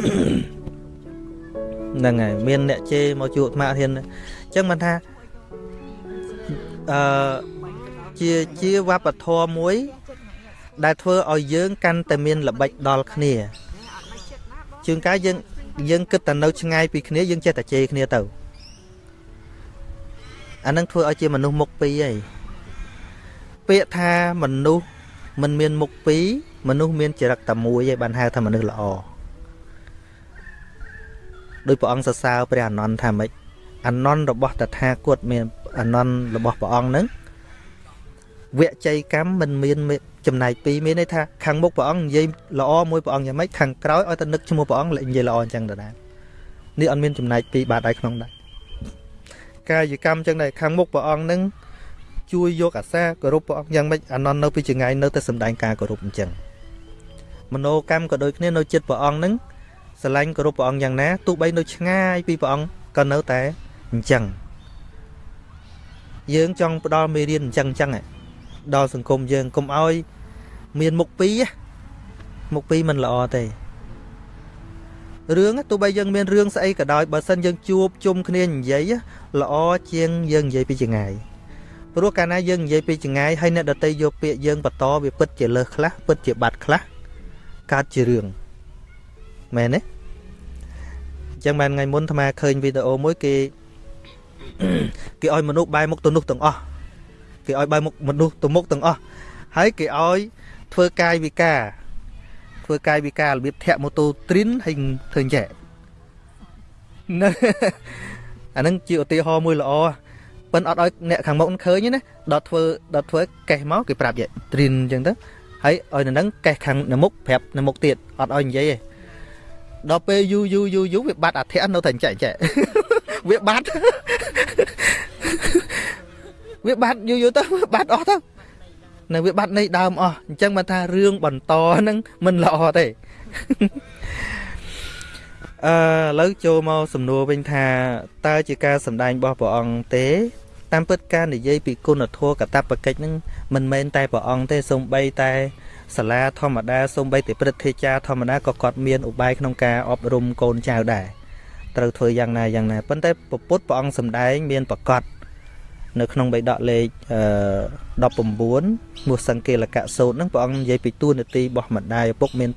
ហ្នឹងហើយមានអ្នកជេរមកជួបអាត្មាអត់ហ៊ានអញ្ចឹងមិនថាអឺជាជាវប្បធម៌មួយ ដែលធ្វើឲ្យយើងកាន់តែមានល្បិចដល់គ្នាជួនកាលយើងយើងគិតតែនៅឆ្ងាយពីគ្នាយើងចេះតែជេរគ្នាទៅអានឹងធ្វើឲ្យជាមនុស្សមុខពីរហើយពាក្យថាមនុស្សមិនមានមុខពីរមនុស្សមានចរិតតែមួយឯងបានហៅថាមនុស្សល្អ ដោយព្រះអង្គសរសើរព្រះអនន្តថាម៉េចអនន្តរបស់តថាគតមានអនន្តរបស់ព្រះអង្គនឹងវជ័យកម្មមិនមានចំណែកពីរមានន័យថាខាងមុខព្រះអង្គនិយាយល្អមួយព្រះអង្គយ៉ាងម៉េចខាងក្រោយឲ្យតែនឹកឈ្មោះព្រះអង្គនិយាយល្អអញ្ចឹងដដែលនេះអត់មានចំណែកពីរបាទឯក្នុងដែរកាយកម្មអញ្ចឹងដែរខាងមុខព្រះអង្គនឹងជួយយកអាសាគោរពព្រះអង្គយ៉ាងម៉េចអានន្តនៅពីចងាយនៅតែសំដែងការគោរពអញ្ចឹងមโนកម្មក៏ដូចគ្នានៅចិត្តព្រះអង្គនឹង ស្រឡាញ់គោរពព្រះអង្គយ៉ាងណាទោះបីនៅឆ្ងាយពីព្រះអង្គក៏នៅតែអញ្ចឹងយើងចង់ផ្ដល់មេរៀនអញ្ចឹងអញ្ចឹងដល់សង្គមយើងកុំឲ្យ មានមុខពីរមុខពីរមិនល្អទេរឿងទោះបីយើងមានរឿងស្អីក៏ដោយបើសិនយើងជួបជុំគ្នានិយាយល្អជាងយើងនិយាយពីចងាយព្រោះកាលណាយើងនិយាយពីចងាយហើយអ្នកដតីយកពាក្យយើងបន្តវាពិតជាលើសខ្លះពិតជាបាត់ខ្លះកើតជារឿង មែនទេអញ្ចឹងបានថ្ងៃមុនអាត្មាឃើញវីដេអូមួយគេគេឲ្យមនុស្សបែរមុខទៅនោះទាំងអស់គេឲ្យបែរមុខមនុស្សទៅមុខទាំងអស់ហើយគេឲ្យធ្វើកាយវិការធ្វើកាយវិការរបៀបធាក់ម៉ូតូទ្រីនហើយធ្វើអញ្ចឹងអានឹងជាឧទាហរណ៍មួយល្អប៉ិនអត់ឲ្យអ្នកខាងមុខឃើញណាដល់ធ្វើដល់ធ្វើកេះមកគេប្រាប់យទ្រីនអញ្ចឹងទៅហើយឲ្យនៅនឹងកេះខាងនៅមុខប្រាប់នៅមុខទៀតអត់ឲ្យនិយាយទេ ដល់ពេលយូរយូរយូរយូរវាបាត់អធិនៅតែចែកចែកវាបាត់វាបាត់យូរយូរទៅបាត់អស់ទៅនៅវាបាត់នៃដើមអស់អញ្ចឹងបានថារឿងបន្តហ្នឹងមិនល្អទេអឺឥឡូវចូលមកសំណួរវិញថាតើជាការសម្ដែងរបស់ព្រះអង្គទេ តាមពិតការនិយាយពីគុណធម៌កតបកិច្ចហ្នឹងមិនមែនតែព្រះអង្គទេសូម្បីតែ សាលាធម្មតាសូម្បីតែព្រឹទ្ធាចារ្យធម្មតាក៏គាត់មានឧបាយក្នុងការអប់រំកូនចៅដែរត្រូវធ្វើយ៉ាងណាយ៉ាងណាប៉ុន្តែពពុទ្ធព្រះអង្គសម្ដែងមានប្រកាសនៅក្នុងបៃដកលេខ19មុសង្កេលកៈសោតហ្នឹងព្រះអង្គនិយាយពីទួនាទីរបស់ម្ដាយឪពុកមាន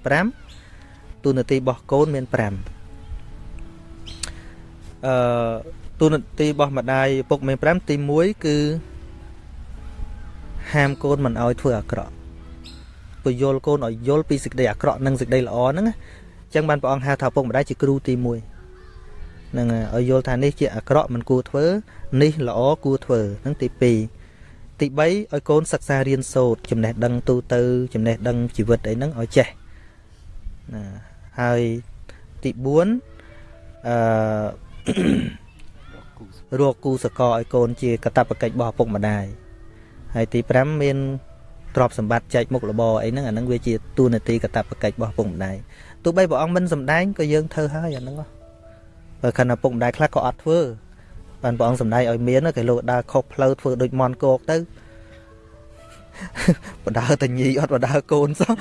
5ទួនាទីរបស់កូនមាន5អឺទួនាទីរបស់ម្ដាយឪពុកមាន5ទី1គឺហាមកូនមិនឲ្យធ្វើអាក្រក់ ពយល់កូនឲ្យយល់ពីសេចក្តីអាក្រក់និងសេចក្តីល្អហ្នឹងអញ្ចឹងបានព្រះអង្គហៅថាឪពុកម្ដាយជាគ្រូទី1នឹងឲ្យយល់ថានេះជាអាក្រក់មិនគួរធ្វើនេះល្អគួរធ្វើនឹងទី2ទី3ឲ្យកូនសិក្សារៀនសូត្រចំណេះដឹងទូទៅ ចំណេះដឹងជីវិតអីហ្នឹងឲ្យចេះណាហើយទី4អឺរកគូសកលឲ្យកូនជាកតបកិច្ចរបស់ឪពុកម្ដាយហើយទី5មាន ទ្រព្យសម្បត្តិចែកមុខរបរអីហ្នឹងអាហ្នឹងវាជាទូនាទីកតបកិច្ចរបស់ឪពុកម្ដាយទោះបីព្រះអង្គមិនសម្ដែងក៏យើងធ្វើហើយអាហ្នឹងបើខណៈឪពុកម្ដាយខ្លះក៏អត់ធ្វើបានព្រះអង្គសម្ដែងឲ្យមានគេលោកដើរខុសផ្លូវធ្វើដូចមន់គោកទៅបដើតញីអត់បដើកូនសោះ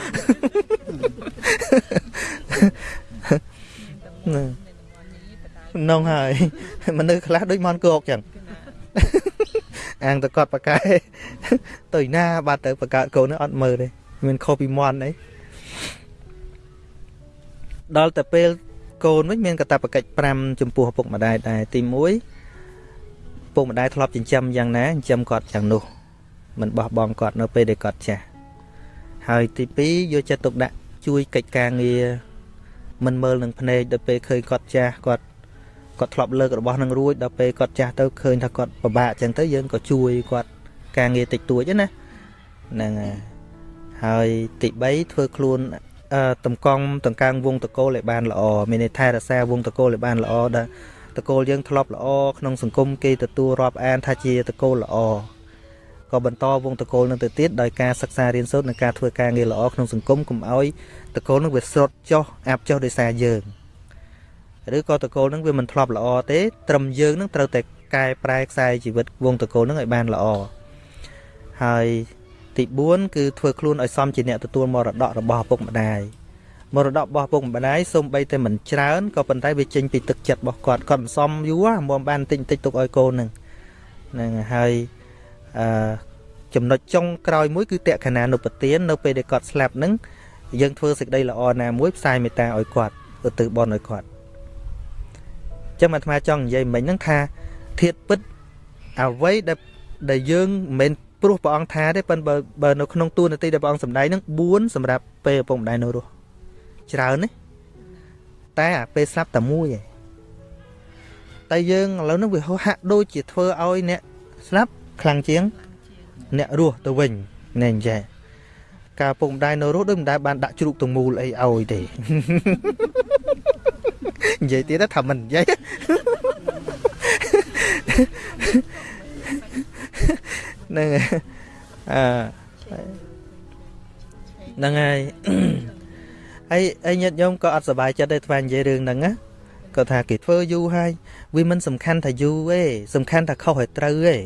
នងហើយមនុស្សខ្លះដូចមន់គោកចឹង អាងតគាត់បកែទៅណាបាត់ទៅបកើតកូនអត់មើលទេមានខុសពីមន់អីដល់តែពេលកូនវិញមានកតបកិច្ច5ចំពោះឪពុកម្ដាយដែរទី1ពុកម្ដាយធ្លាប់ចិញ្ចឹមយ៉ាងណាចិញ្ចឹមគាត់យ៉ាងនោះមិនបោះបង់គាត់នៅពេលដែលគាត់ចាស់ហើយទី2យកចិត្តទុកដាក់ជួយកិច្ចការងារមិនមើលនឹងភ្នែកដល់ពេលឃើញគាត់ចាស់គាត់ គាត់ធ្លាប់លើករបស់នឹងរួចដល់ពេលគាត់ចាស់ទៅឃើញថាគាត់ពិបាកអញ្ចឹងទៅយើងក៏ជួយគាត់ការងារតិចតួចណាហ្នឹងហើយទី3ធ្វើខ្លួនតំកង់តង្កើងវងតកូលឲ្យបានល្អមានន័យថារក្សាវងតកូលឲ្យបានល្អដែលតកូលយើងធ្លាប់ល្អក្នុងសង្គមគេទទួលរាប់អានថាជាតកូលល្អក៏បន្តវងតកូលនឹងទៅទៀតដោយការសិក្សារៀនសូត្រនិងការធ្វើការងារល្អក្នុងសង្គមកុំឲ្យតកូលនឹងវាស្រុតចុះអាប់ចុះដោយសារយើង ឬក៏តកូលនឹងវាមិនធ្លាប់ល្អទេត្រឹមយើងនឹងត្រូវតែកែប្រែខ្សែជីវិតវងតកូលនឹងឲ្យបានល្អហើយទី4គឺធ្វើខ្លួនឲ្យសមជាអ្នកទទួលមរតករបស់ឪពុកម្ដាយមរតករបស់ពុកម្ដាយសូម្បីតែមិនច្រើនក៏ប៉ុន្តែវាចេញពីទឹកចិត្តរបស់គាត់គាត់មិនសមយូរមកបានតិចតិចទុកឲ្យកូននឹងហ្នឹងហើយអឺចំណុចចុងក្រោយមួយគឺតក្កណានុពទាននៅពេលដែលគាត់ស្លាប់ហ្នឹងយើងធ្វើសេចក្តីល្អណាមួយផ្សាយមេត្តាឲ្យគាត់ឧទ្ទិសបុណ្យឲ្យគាត់ ចឹងអាត្មាចង់និយាយមិញហ្នឹងថាធៀបពិតអ្វីដែលដែលយើងមិនមែនព្រោះព្រះអង្គថាទេប៉ុន្តែបើនៅក្នុងទូនាទីដែលព្រះអង្គសម្ដែងហ្នឹង4សម្រាប់ពេលឪពុកម្ដាយនៅរស់ច្រើនណាតែអាពេលស្លាប់តែមួយឯងតែយើងឥឡូវហ្នឹងវាហាក់ដូចជាធ្វើឲ្យអ្នកស្លាប់ខ្លាំងជាង អ្នករស់ទៅវិញណែអញ្ចឹងការពុកម្ដាយនៅរស់ដូចមិនដែលបានដាក់ជ្រូកទងមូលអីឲ្យទេ និយាយទៀតថាមិននិយាយហ្នឹងអឺហ្នឹងហើយហើយហើយញាតិញោមក៏អត់សប្បាយចិត្តដែរថ្វានិយាយរឿងហ្នឹងណាគាត់ថាគេធ្វើយូរហើយវាមិនសំខាន់ថាយូរទេសំខាន់ថាខុសឲ្យត្រូវទេ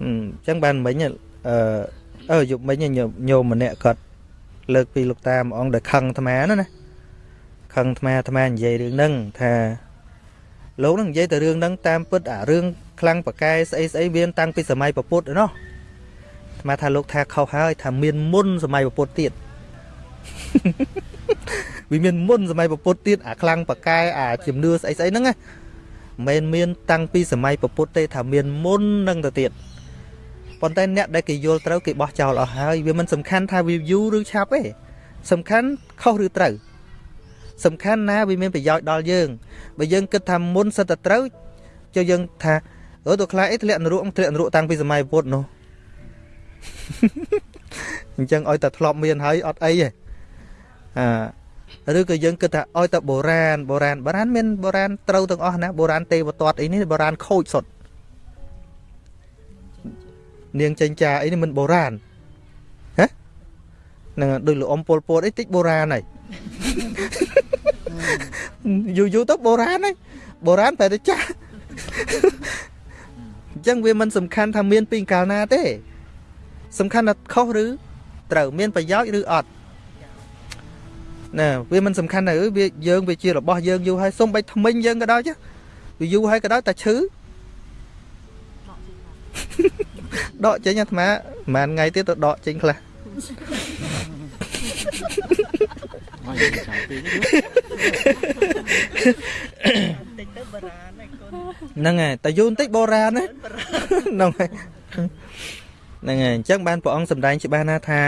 អញ្ចឹងបានមិញអឺអឺយប់មិញញោមម្នាក់គាត់លើកពីលោកតាមួយអង្គដែលខឹងអាត្មាណាណា ខឹងអាត្មាអាត្មានិយាយរឿងហ្នឹងថាលោកនឹងនិយាយតែរឿងហ្នឹងតាមពិតអារឿងខ្លាំងប្រកែស្អីស្អីវាតាំងពីសម័យពពុទ្ធណោះអាត្មាថាលោកថាខុសហើយថាមានមុនសម័យពពុទ្ធទៀតវាមានមុនសម័យពពុទ្ធទៀតអាខ្លាំងប្រកែអាជំនឿស្អីស្អីហ្នឹងណាមិនមានតាំងពីសម័យពពុទ្ធទេថាមានមុននឹងទៅទៀតប៉ុន្តែអ្នកដែលគេយល់ត្រូវគេបោះចោលអស់ហើយវាមិនសំខាន់ថាវាយូរឬឆាប់ទេសំខាន់ខុសឬត្រូវ សំខាន់ណាវាមានប្រយោជន៍ដល់យើងបើយើងគិតថាមុនសិតតែត្រូវចុះយើងថាអឺទៅខ្លាចអីធ្លាក់នរកធ្លាក់នរកតាំងពីសម័យពុទ្ធនោះអញ្ចឹងឲ្យតែធ្លាប់មានហើយអត់អីទេអាឬក៏យើងគិតថាឲ្យតែបុរាណបុរាណបុរាណមានបុរាណត្រូវទាំងអស់ណាបុរាណទេវទត្តអីនេះបុរាណខូចសុទ្ធនាងចេញចាអីនេះមិនបុរាណហ៎នឹងដូចលោកអ៊ំពលពតអីតិចបុរាណហើយ យូរយូរទៅបុរាណហើយបុរាណតែទៅចាស់អញ្ចឹងវាមិនសំខាន់ថាមានពីកាលណាទេ សំខាន់ថាខុសឬត្រូវមានប្រយោជន៍ឬអត់ណាវាមិនសំខាន់ណាវាយើងវាជារបស់យើងយូរហើយសុំបីថ្មិញយើងក៏ដោយចុះវាយូរហើយក៏ដោយតែឈឺដកចេញអាត្មាប្រហែលថ្ងៃទៀតទៅដកចេញខ្លះមក យើងចាំពីតិចទៅបរាណឯកូនហ្នឹងហើយតែយូរបន្តិចបរាណហ្នឹងហើយហ្នឹងហើយអញ្ចឹងបានព្រះអង្គសម្ដែងច្បាស់ណាថា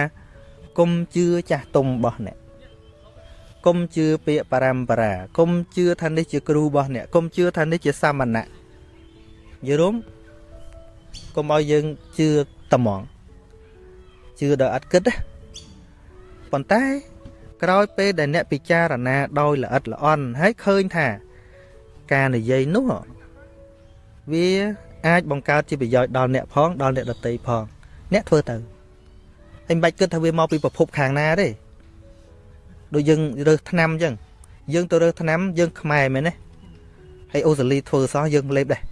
គុំជឿចាស់ទុំរបស់អ្នកគុំជឿពាក្យបរមបរាគុំជឿថានេះជាគ្រូរបស់អ្នកគុំជឿថានេះជាសាមណៈយល់ទេកុំឲ្យយើងជឿត្មងជឿដោយអត់គិតណាប៉ុន្តែ ក្រោយពេលដែលអ្នកពិចារណាដោយល្អិតល្អន់ហើយឃើញថា ការនិយាយនោះវាអាចបង្កើតជាប្រយោជន៍ដល់អ្នកផងដល់អ្នកដតីផង អ្នកធ្វើទៅហើយមិនបាច់គិតថាវាមកពីប្រភពខាងណាទេដូចយើងរើសថ្នាំអញ្ចឹងយើងទៅរើសថ្នាំយើងខ្មែរមែនទេហើយអូស្ត្រាលីធ្វើសោះយើងលេបដែរ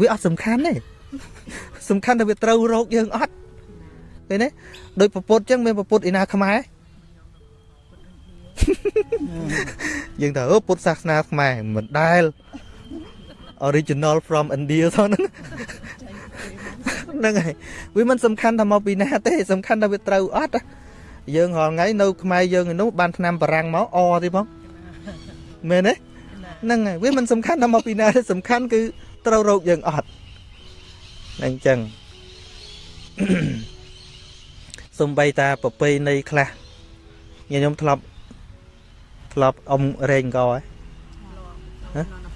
វាអត់សំខាន់ទេសំខាន់ថាវាត្រូវរោគយើងអត់ឃើញទេដោយពពុទ្ធចឹងមានពពុទ្ធឯណាខ្មែរ យើងថាអូពុទ្ធសាសនាខ្មែរមិនដែល original from India ទៅហ្នឹងហ្នឹងហើយវាមិនសំខាន់ថាមកពីណាទេសំខាន់ថាវាត្រូវអត់យើងរាល់ថ្ងៃនៅខ្មែរយើងនោះបានឆ្នាំបារាំងមកអទេបងមែនទេហ្នឹងហើយវាមិនសំខាន់ថាមកពីណាទេសំខាន់គឺត្រូវរោគយើងអត់អញ្ចឹងសំបីតាប្រពៃណីខ្លះញញុំធ្លាប់ ធ្លាប់អ៊ំរែងកហ៎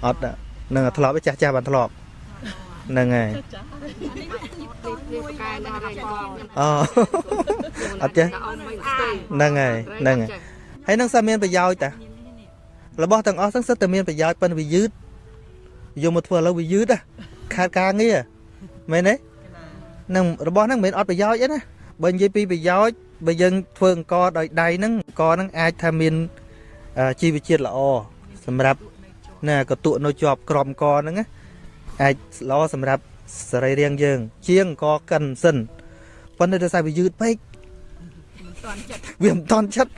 អត់នឹងធ្លាប់ចាស់ចាស់បានធ្លាប់ហ្នឹងហើយអូអត់ចេះហ្នឹងហើយហ្នឹងហើយហើយនឹងសាមានប្រយោជន៍តារបស់ទាំងអស់ហ្នឹងសិតតែមានប្រយោជន៍ប៉ុន្តែវាយឺតយកមកធ្វើឥឡូវវាយឺតខាតការងារមែនទេនឹងរបស់ហ្នឹងមិនមែនអត់ប្រយោជន៍ទេណាបើនិយាយពីប្រយោជន៍បើយើងធ្វើអង្គដោយដៃហ្នឹងអង្គហ្នឹងអាចថាមាន ជីវជាតិល្អសម្រាប់ណាកតុនៅជាប់ក្រំកហ្នឹងណាអាចល្អសម្រាប់សរីរាង្គយើង ជាងអង្គកិនសិនប៉ុន្តែដោយសារវាយឺតពេកវាមិនតន់ចិត្ត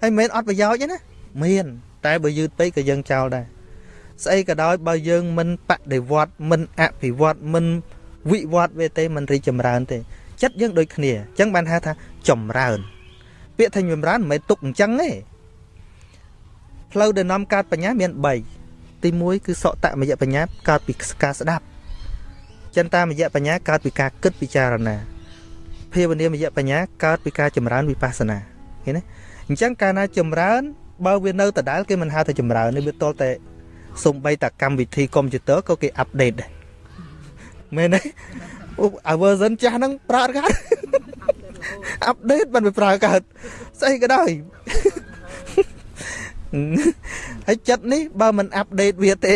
ហើយមិនមែនអត់ប្រយោជន៍ទេណាមាន តែបើយឺតពេកក៏យើងចោលដែរស្អីក៏ដោយបើយើងមិនបដិវត្តមិនអភិវឌ្ឍមិនវិវត្តវាទេមិនរីកចម្រើនទេចិត្តយើងដូចគ្នាអញ្ចឹងបានហៅថាចម្រើន ពាក្យថាចម្រើនមិនមែនទុកអញ្ចឹងទេ ផ្លូវដែលនាំកើតបញ្ញាមាន3ទី1គឺសកតមយៈបញ្ញាកើតពីការស្ដាប់ចិន្តាមយៈបញ្ញាកើតពីការគិតពិចារណាភាវនាមយៈបញ្ញាកើតពីការចម្រើនវិបស្សនាឃើញទេអញ្ចឹងកាលណាចម្រើនបើវានៅដដែលគេមិនហៅថាចម្រើនទេវាតលតែសំបីតាកម្មវិធីកុំព្យូទ័រក៏គេអាប់ដេតដែរមែនទេអូអា version ចាស់ហ្នឹងប្រើអត់កើតអាប់ដេតមិនប្រើកើតស្អីក៏ដោយ ហើយចិត្តនេះបើមិនអាប់ដេតវាទេ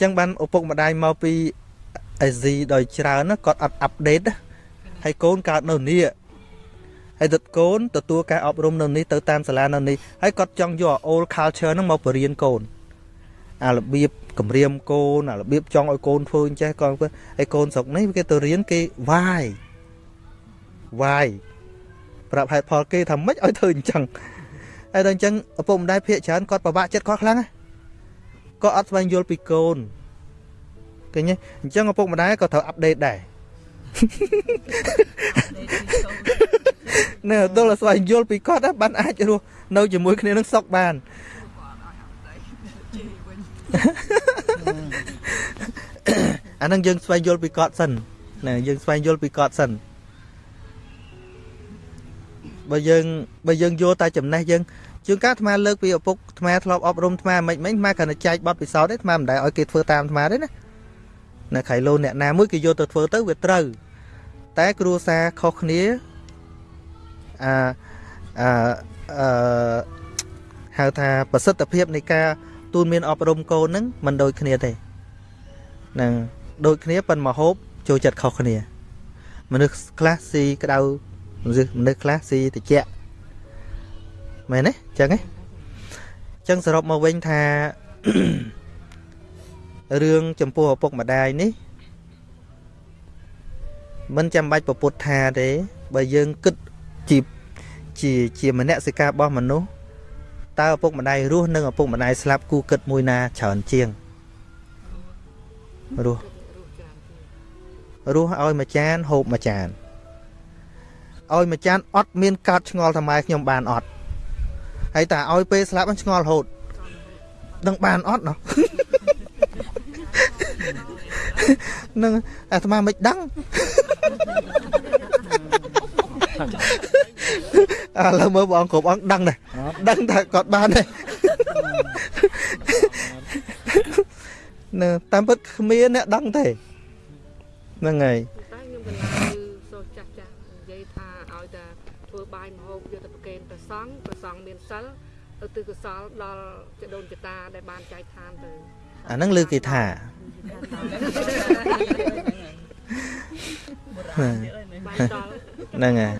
ចឹងបានឪពុកម្ដាយមកពីអេស៊ីដោយច្រើនគាត់អត់អាប់ដេតហើយកូនកើតនៅនេះហើយទឹកកូនទទួលការអប់រំនៅនេះទៅតាមសាលានៅនេះហើយគាត់ចង់យក old culture ហ្នឹងមកបរៀនកូនអារបៀបគម្រាមកូនអារបៀបចង់ឲ្យកូនធ្វើអញ្ចេះគាត់ហើយកូនស្រុកនេះគេទៅរៀនគេវាយវាយប្រាប់ហេតុផលគេថាម៉េចឲ្យធ្វើអញ្ចឹង ហើយដល់អញ្ចឹងឪពុកម្ដាយភាកច្រើនគាត់ពិបាកចិត្តគាត់ខ្លាំងណាក៏អត់ស្វែងយល់ពីកូនឃើញទេអញ្ចឹងឪពុកម្ដាយក៏ត្រូវអាប់ដេតដែរណែដល់ស្វែងយល់ពីគាត់បានអាចរស់នៅជាមួយគ្នានឹងសុខបានអានឹងយើងស្វែងយល់ពីគាត់សិនណាយើងស្វែងយល់ពីគាត់សិនបើយើងបើយើងយល់តែចំណេះយើង ជួនកាលអាត្មាលើកពីឪពុកអាត្មាធ្លាប់អប់រំអាត្មាមិនមិនអាត្មាគ្រាន់តែចែកបទពិសោធន៍ទេអាត្មាមិនដែលឲ្យគេធ្វើតាមអាត្មាទេណានៅខៃឡូអ្នកណាមួយគេយកទៅធ្វើទៅវាត្រូវតែគ្រួសារខុសគ្នាអាអឺអឺហៅថាប្រសិទ្ធភាពនៃការទូនមានអប់រំកូនហ្នឹងមិនដូចគ្នាទេនឹងដូចគ្នាប៉ុន្តែមហូបចូលចិត្តខុសគ្នា មនុស្សខ្លះស៊ីក្តៅមនុស្សខ្លះស៊ីត្រជាក់ មែនទេចឹងហ៎ចឹងសរុបមកវិញថារឿងចំពោះឪពុកម្ដាយនេះមិនចាំបាច់ប្រពុតថាទេបើយើងគិតជាជាជាមនសិការរបស់មនុស្សតើឪពុកម្ដាយរស់និងឪពុកម្ដាយស្លាប់គូគិតមួយណាច្រើនជាងរស់រស់ឲ្យមួយចានហូបមួយចានឲ្យមួយចានអត់មានកើតឆ្ងល់ថាម៉ែខ្ញុំបានអត់ ហើយតាឲ្យពេលស្លាប់ឆ្ងល់រហូតដឹងបានអត់ណោះនឹងអាត្មាមិនដឹងឥឡូវមើលបងគ្រប់អង្គដឹងដែរដឹងថាគាត់បានដែរនៅតាមពិតគ្មានអ្នកដឹងទេហ្នឹងហើយតែខ្ញុំកន្លែងសូចាស់ចាស់និយាយថាឲ្យតែធ្វើបាយម្ហូបយកទៅប្រគេនព្រះសង្ឃព្រះសង្ឃមានសិលឧ ទ្ទិសកុសលដល់ចដូនចតាដែលបានចែកឋានទៅអាហ្នឹងលើគេថាហ្នឹងហើយ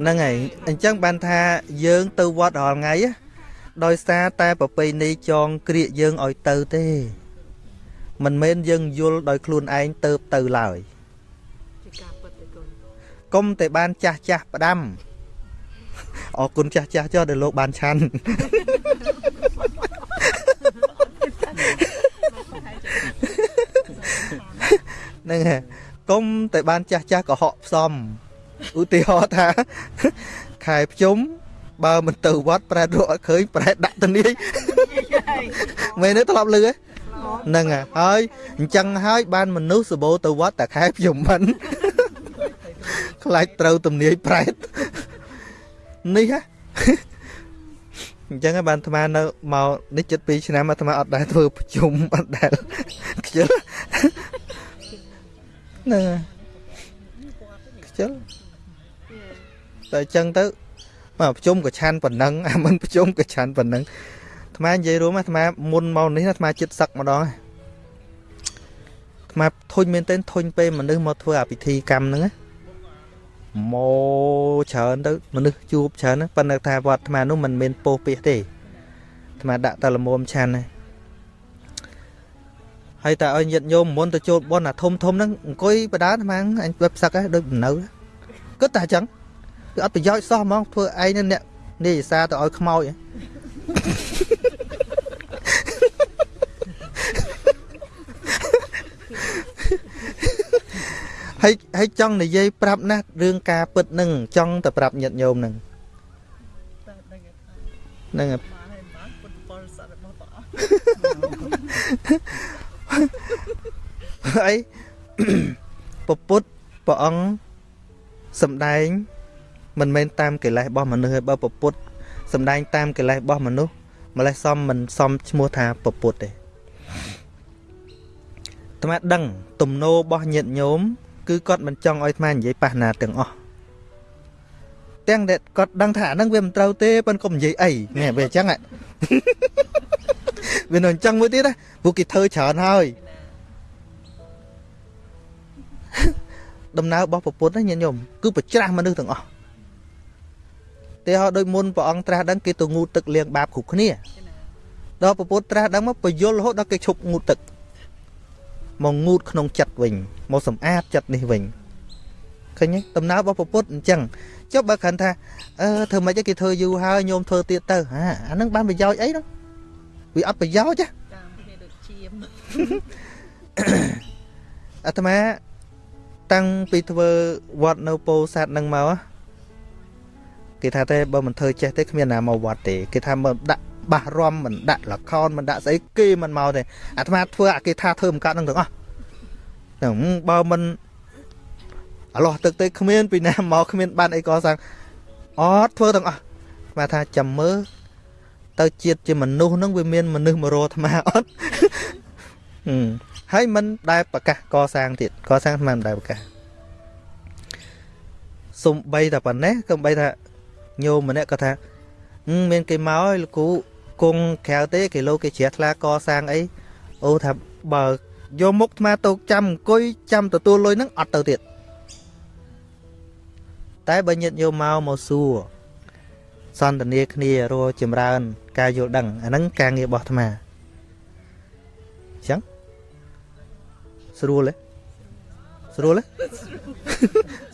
ហ្នឹងហើយអញ្ចឹងបានថាយើងទៅវត្តរាល់ថ្ងៃដោយសារតែប្រពៃណីចងក្រៀកយើងឲ្យទៅទេមិនមែនយើងយល់ដោយខ្លួនឯងទៅទៅឡើយ គុំតែបានចាស់ចាស់ផ្ដាំអរគុណចាស់ចាស់ចុះដែលលោកបានឆាន់ហ្នឹងហើយកុំតែបានចាស់ចាស់កុហកផ្សំឧទាហរណ៍ថាខែភ្ជុំបើមិនទៅវត្តប្រែតរកអត់ឃើញប្រែតដាក់ទៅនាយមែនទេធ្លាប់លឺហ្នឹងហើយអញ្ចឹងហើយបានមនុស្សសបោទៅវត្តតែខែភ្ជុំមិន ខ្លាចត្រូវទំនាយប្រែតនេះហ៎អញ្ចឹងបានអាត្មានៅមកនេះចិត្ត2ឆ្នាំអាត្មាអត់ដែលធ្វើប្រជុំអត់ដែលខ្ជិលហ្នឹងខ្ជិលតែអញ្ចឹងទៅមកប្រជុំក៏ឆាន់ប៉ុណ្ណឹងអាមិនប្រជុំក៏ឆាន់ប៉ុណ្ណឹងអាត្មានិយាយរួមអាត្មាមុនមកនេះអាត្មាចិត្តសឹកម្ដងអាត្មាធុញមែនទែនធុញពេលមនុស្សមកធ្វើអាពិធីកម្មហ្នឹងណា មកច្រើនទៅមនុស្សជួបច្រើនប៉ុន្តែថាវត្តអាត្មានោះមិនមានពោះពីទេអាត្មាដាក់តែលមុំឆាន់ណាហើយតែឲ្យញាតិញោមមុនទៅចូលបនអាធំធំហ្នឹងអង្គុយបដាអាត្មាអញបែបសឹកហ្នឹងដូចបំនៅគិតតែអញ្ចឹងគឺអត់ប្រយោជន៍សោះហ្មងធ្វើឯងនឹងអ្នកនិយាយសារទៅឲ្យខ្មោច ហើយហើយចង់និយាយប្រាប់ណាស់រឿងការពិតនឹងចង់តែប្រាប់ញាតិញោមនឹងតែដឹងថាហ្នឹងហើយមកហើយមកពុទ្ធពលសត្វរបស់ព្រះអង្គហើយពពុទ្ធព្រះអង្គសំដែង មិនមែនតាមកិលេសរបស់មនុស្សទេបើពពុទ្ធសំដែងតាមកិលេសរបស់មនុស្សម្លេះសមមិនសមឈ្មោះថាពពុទ្ធទេអាត្មាដឹង ទំនោររបស់ញាតិញោម គឺគាត់មិនចង់ឲ្យអាត្មានិយាយប៉ះណាទាំងអស់ទាំងដែលគាត់ដឹងថាអាហ្នឹងវាមិនត្រូវទេប៉ុន្តែកុំនិយាយអីនេះវាអញ្ចឹងហ៎វានៅអញ្ចឹងមួយទៀតណាព្រោះគេធ្វើច្រើនហើយដំណើររបស់ប្រពុតណាញាតិញោមគឺប្រច្រាស់មនុស្សទាំងអស់តែហោដូចមុនព្រះអង្គត្រាស់ដឹងគេទៅងូតទឹកលាងបាបគ្រប់គ្នាដល់ប្រពុតត្រាស់ដឹងមកបយលរហូតដល់គេឈប់ងូតទឹក មកងូតក្នុងចិត្តវិញមកសម្អាតចិត្តនេះវិញឃើញទេដំណើររបស់ប្រពុតអញ្ចឹងចុះបើគ្រាន់ថាអឺធ្វើម៉េចទេគេធ្វើយូរហើយញោមធ្វើទៀតទៅហាអាហ្នឹងបានប្រយោជន៍អីហ្នឹងវាអត់ប្រយោជន៍ទេតាមគ្នាដូចជាមអាត្មាតាំងពីធ្វើវត្តនៅពោធិ៍សាត់នឹងមកហ៎គេថាទេបើមិនធ្វើចេះទេគ្មានណាមកវត្តទេគេថាមកដាក់ បាសរំមិនដាក់លខោនមិនដាក់ស្អីគេមិនមកទេអាត្មាធ្វើអាគេថាធ្វើមិនកាត់នឹងទាំងអស់ហ្នឹងបើមិនអឡោះទឹកទេគ្មានពីណាមកគ្មានបានអីកសាងអត់ធ្វើទាំងអស់អាត្មាថាចាំមើលទៅជាតិជាមនុស្សហ្នឹងវាមានមនុស្សមករកអាត្មាអត់ហឹមហើយមិនដែលប្រកាសកសាងទៀតកសាងមិនដែលប្រកាសសំបីតែប៉ុណ្ណេះក៏បីថាញោមម្នាក់ក៏ថាហឹមមានគេមកហើយលោកគ្រូ គង់ក្រៅទេគេលោកគេជ្រះថ្លាកសាងអីអូថាបើយកមុខអាត្មាទៅចាំអង្គុយចាំទទួលលុយហ្នឹងអត់ទៅទៀតតែបើញាតញោមមកមកសួរសន្ទនាគ្នារកចម្រើន ការយល់ដឹងអាហ្នឹងការងាររបស់អាត្មាអញ្ចឹងស្រួលទេស្រួលទេ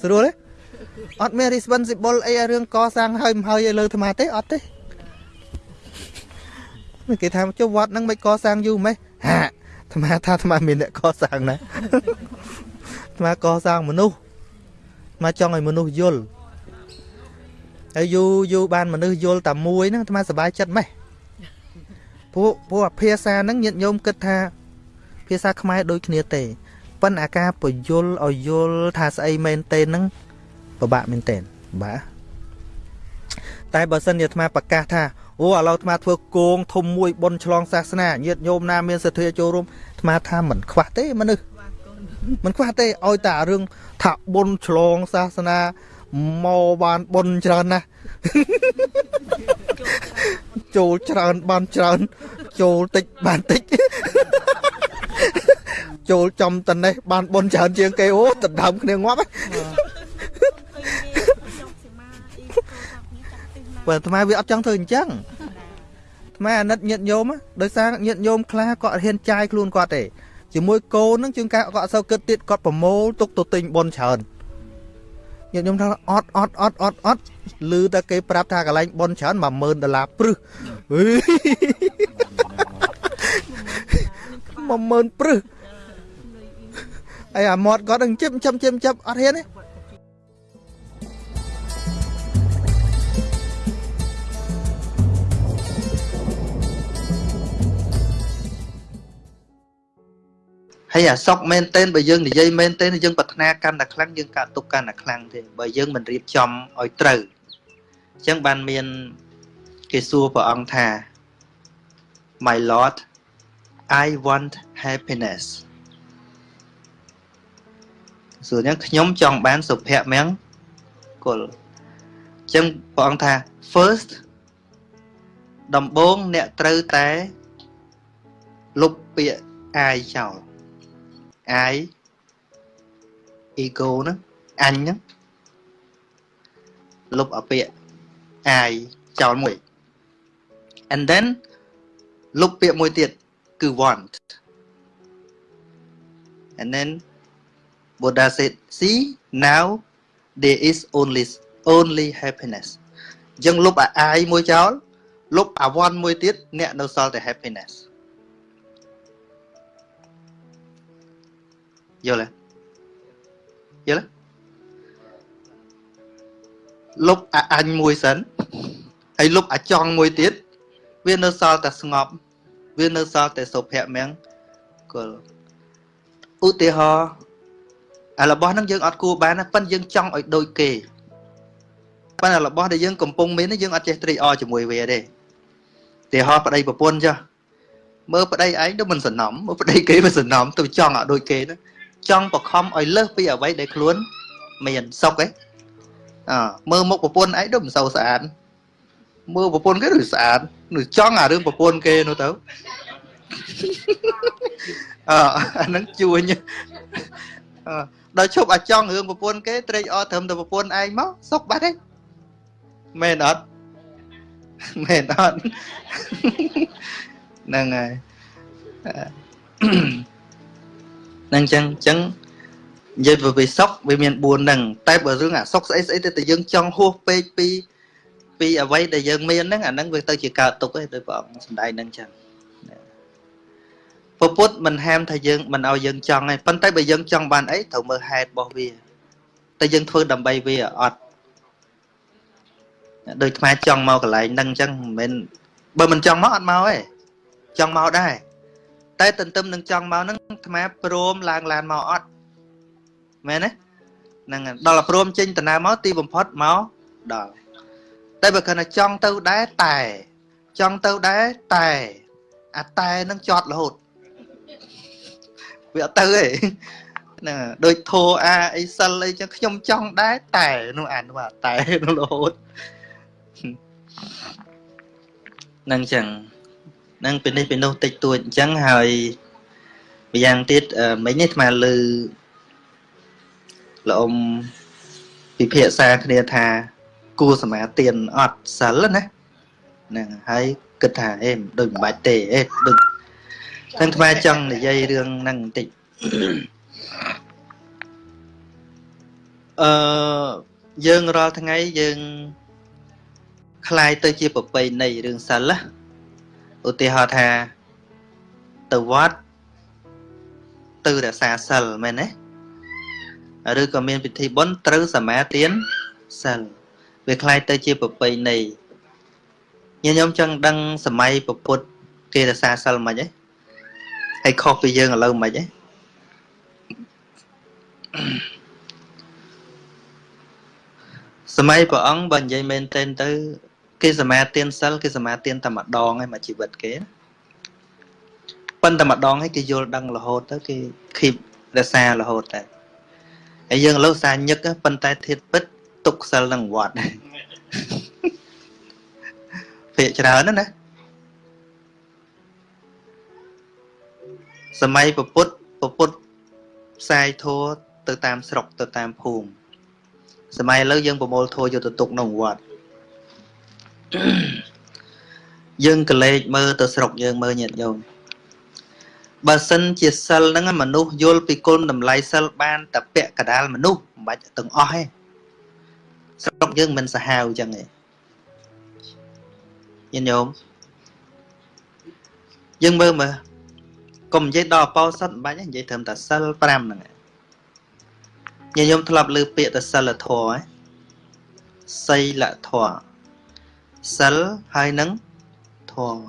ស្រួលទេអត់មាន responsible អីឲ្យរឿងកសាងហើយមិនហើយឲ្យលើអាត្មាទេអត់ទេ គេថាចុះវត្តហ្នឹងមិនកសាងយូរម៉េចហាអាត្មាថាអាត្មាមានអ្នកកសាងណាអាត្មាកសាងមនុស្សអាត្មាចង់ឲ្យមនុស្សយល់ហើយយូរយូរបានមនុស្សយល់តែមួយហ្នឹងអាត្មាសប្បាយចិត្តម៉េះព្រោះព្រោះអាភាសាហ្នឹងញាតិញោមគិតថា ភាសាខ្មែរដូចគ្នាទេប៉ុន្តែអាការពយល់ឲ្យយល់ថាស្អីមែនទេហ្នឹងពិបាកមែនទេបាទតែបើសិនជាអាត្មាប្រកាសថា អូឥឡូវអាត្មាធ្វើគងធំមួយបុណ្យឆ្លងសាសនាញាតិញោមណាមានសទ្ធាចូលរួមអាត្មាថាមិនខ្វះទេមនុស្សខ្វះកូនមិនខ្វះទេឲ្យតែអារឿងថាបុណ្យឆ្លងសាសនាមកបានបុណ្យច្រើនណាស់ចូលច្រើនបានច្រើន ចូលតិចបានតិចចូលចំតនេះបានបុណ្យច្រើនជាងគេអូដណ្ដើមគ្នាងាប់ហ៎ បើអាត្មាវាអត់ចង់ធ្វើអញ្ចឹងអាត្មាអាណិតញាតញោមហ៎ដោយសារញាតញោមខ្លះគាត់អត់ហ៊ានចាយខ្លួនគាត់ទេជាមួយកូនហ្នឹងជាងការគាត់អត់សូវគិតទៀតគាត់ប្រមូលទុកទៅទិញបុណ្យច្រើនញាតញោមថាអត់អត់អត់អត់អត់ឮតែគេប្រាប់ថាកន្លែងបុណ្យច្រើន10000ដុល្លារព្រឹសហឺ10000ព្រឹសហើយអាមាត់គាត់នឹងជិបចំជិបចាប់អត់ហ៊ានទេ ហើយអាសុកមែនទែនបើយើងនិយាយមែនទែនយើងប្រាថ្នាកាន់តែខ្លាំងយើងកើតទុកកាន់តែខ្លាំងទេបើយើងមិនរៀបចំឲ្យត្រូវអញ្ចឹងបានមានគេសួរព្រះអង្គថា My Lord I want happiness សួរអញ្ចឹងខ្ញុំចង់បានសុភមង្គលអញ្ចឹងព្រះអង្គថា first ដំបូងអ្នកត្រូវតែលុបពាក្យអាយចោល I ego ហ្នឹងអញហ្នឹងលុបអាពាក្យ I ចោលមួយ and then លុបពាក្យមួយទៀតគឺ want and then buddha said see now there is only only happiness អញ្ចឹងលុបអាអាយមួយចោលលុបអាវ័នមួយទៀតអ្នកនៅសល់តែ happiness យល់ទេយល់ទេលុបអាអញមួយសិនហើយលុបអាចង់មួយទៀតវានៅសល់តែស្ងប់ វានៅសល់តែសុភមង្គលឧទាហរណ៍អារបស់ហ្នឹងយើងអត់គួរបានណាប៉ិនយើងចង់ឲ្យដូចគេប៉ិនអារបស់ដែលយើងកំពុងមានយើងអត់ចេះត្រេកអរជាមួយវាទេឧទាហរណ៍ប្តីប្រពន្ធចុះមើលប្តីឯងទៅមិនសំណំមើលប្តីគេមិនសំណំទៅចង់ឲ្យដូចគេណា ចង់បខំឲ្យលើសពីអ្វីដែលខ្លួន មានសុខឯងអើមើលមុខប្រពន្ធឯងដូចមិនសូវស្អាតមើលប្រពន្ធគេដូចស្អាតនឹងចង់អារឿងប្រពន្ធគេនោះទៅអើអាហ្នឹងជួញអឺដល់ឈប់អាចង់រឿងប្រពន្ធគេត្រេកអរត្រឹមតែប្រពន្ធឯងមកសុខបាត់ទេមែនអត់មែនអត់ហ្នឹងហើយហ្នឹងចឹងចឹងនិយាយពីសុខវាមាន4ហ្នឹងតែបើរឿងអាសុខស្អីស្អីទៅតែយើងចង់ហួសពេកពីពីអ្វីដែលយើងមានហ្នឹងអាហ្នឹងវាទៅជាកើតទុកឯងដោយព្រះអង្គសំដែងហ្នឹងចឹងពពុទ្ធមិនហាមថាយើងមិនឲ្យយើងចង់ទេប៉ុន្តែបើយើងចង់បានអីត្រូវមើលហេតុរបស់វាតែយើងធ្វើដើម្បីវាអត់ដូចខ្មែរចង់មកកន្លែងហ្នឹងអញ្ចឹងមិនមែនបើមិនចង់មកអត់មកទេចង់មកដែរ តែ ទន្ទឹមនឹងចង់មកហ្នឹងខ្មែរព្រមឡើងឡានមកអត់មែនទេហ្នឹងដល់ព្រមចេញដំណើរមកទីបំផុតមកដល់តែបើគាត់ថាចង់ទៅដែរតែចង់ទៅដែរតែអាតែនឹងចត់រហូតវាអត់ទៅទេហ្នឹងដូចធោអាអីសិលអីចឹងខ្ញុំចង់ដែរតែនោះអានោះអាតែនោះរហូតហ្នឹងចឹងហ្នឹងពេលនេះពេលនោះតិចតួចអញ្ចឹងហើយម្យ៉ាងទៀតមិញនេះអាលើលោកអ៊ំពិភាក្សាគ្នាថាគួរសមាទានអត់សិលណាហ្នឹងហើយគិតថាអេដូចមិនបាច់ទេអេដូចទាំងថ្មចង់និយាយរឿងហ្នឹងបន្តិចអឺយើងរាល់ថ្ងៃយើងคล้ายទៅជាប្រពៃណីរឿងសិលណា ឧទាហរណ៍ថាទៅវត្តទៅរក្សាសិលមែនទេឬក៏មានពិធីបុណ្យត្រូវសមាទានសិលវាคล้ายទៅជាប្រពៃណីញាតិញោមចង់ដឹងសម័យពពុទ្ធគេរក្សាសិលមិនហ៎ហើយខុសពីយើងឥឡូវមិនហ៎សម័យព្រះអង្គបើនិយាយមែនទែនទៅ គេសមាទានសិលគេសមាទានតែម្ដងឯងមកជីវិតគេប៉ុន្តែម្ដងឲ្យគេយល់ដឹងរហូតទៅគេគីបរសាររហូតតែហើយយើងឥឡូវសាញឹកប៉ុន្តែធៀបពិតទុកសិលនឹងវត្តភាកច្រើនណាសម័យពពុទ្ធពពុទ្ធផ្សាយធัวទៅតាមស្រុកទៅតាមភូមិសម័យឥឡូវយើងប្រមូលធัวយកទៅទុកក្នុងវត្ត យើងកលេចមើលទៅស្រុកយើងមើលញាតិញោមបើសិនជាសិលហ្នឹងមនុស្សយល់ពីគុណតម្លៃសិលបានតែពាក់កដាលមនុស្សមិនបាច់ទាំងអស់ទេស្រុកយើងមិនសាហាវចឹងទេញាតិញោមយើងមើលមើលកុំនិយាយដល់អបោសិតមិនបាច់ទេនិយាយត្រឹមតែសិល5ហ្នឹងញាតិញោមធ្លាប់លើពាក្យតែសិលធម៌ហ៎សីលធម៌ សិលហើយនឹងធម៌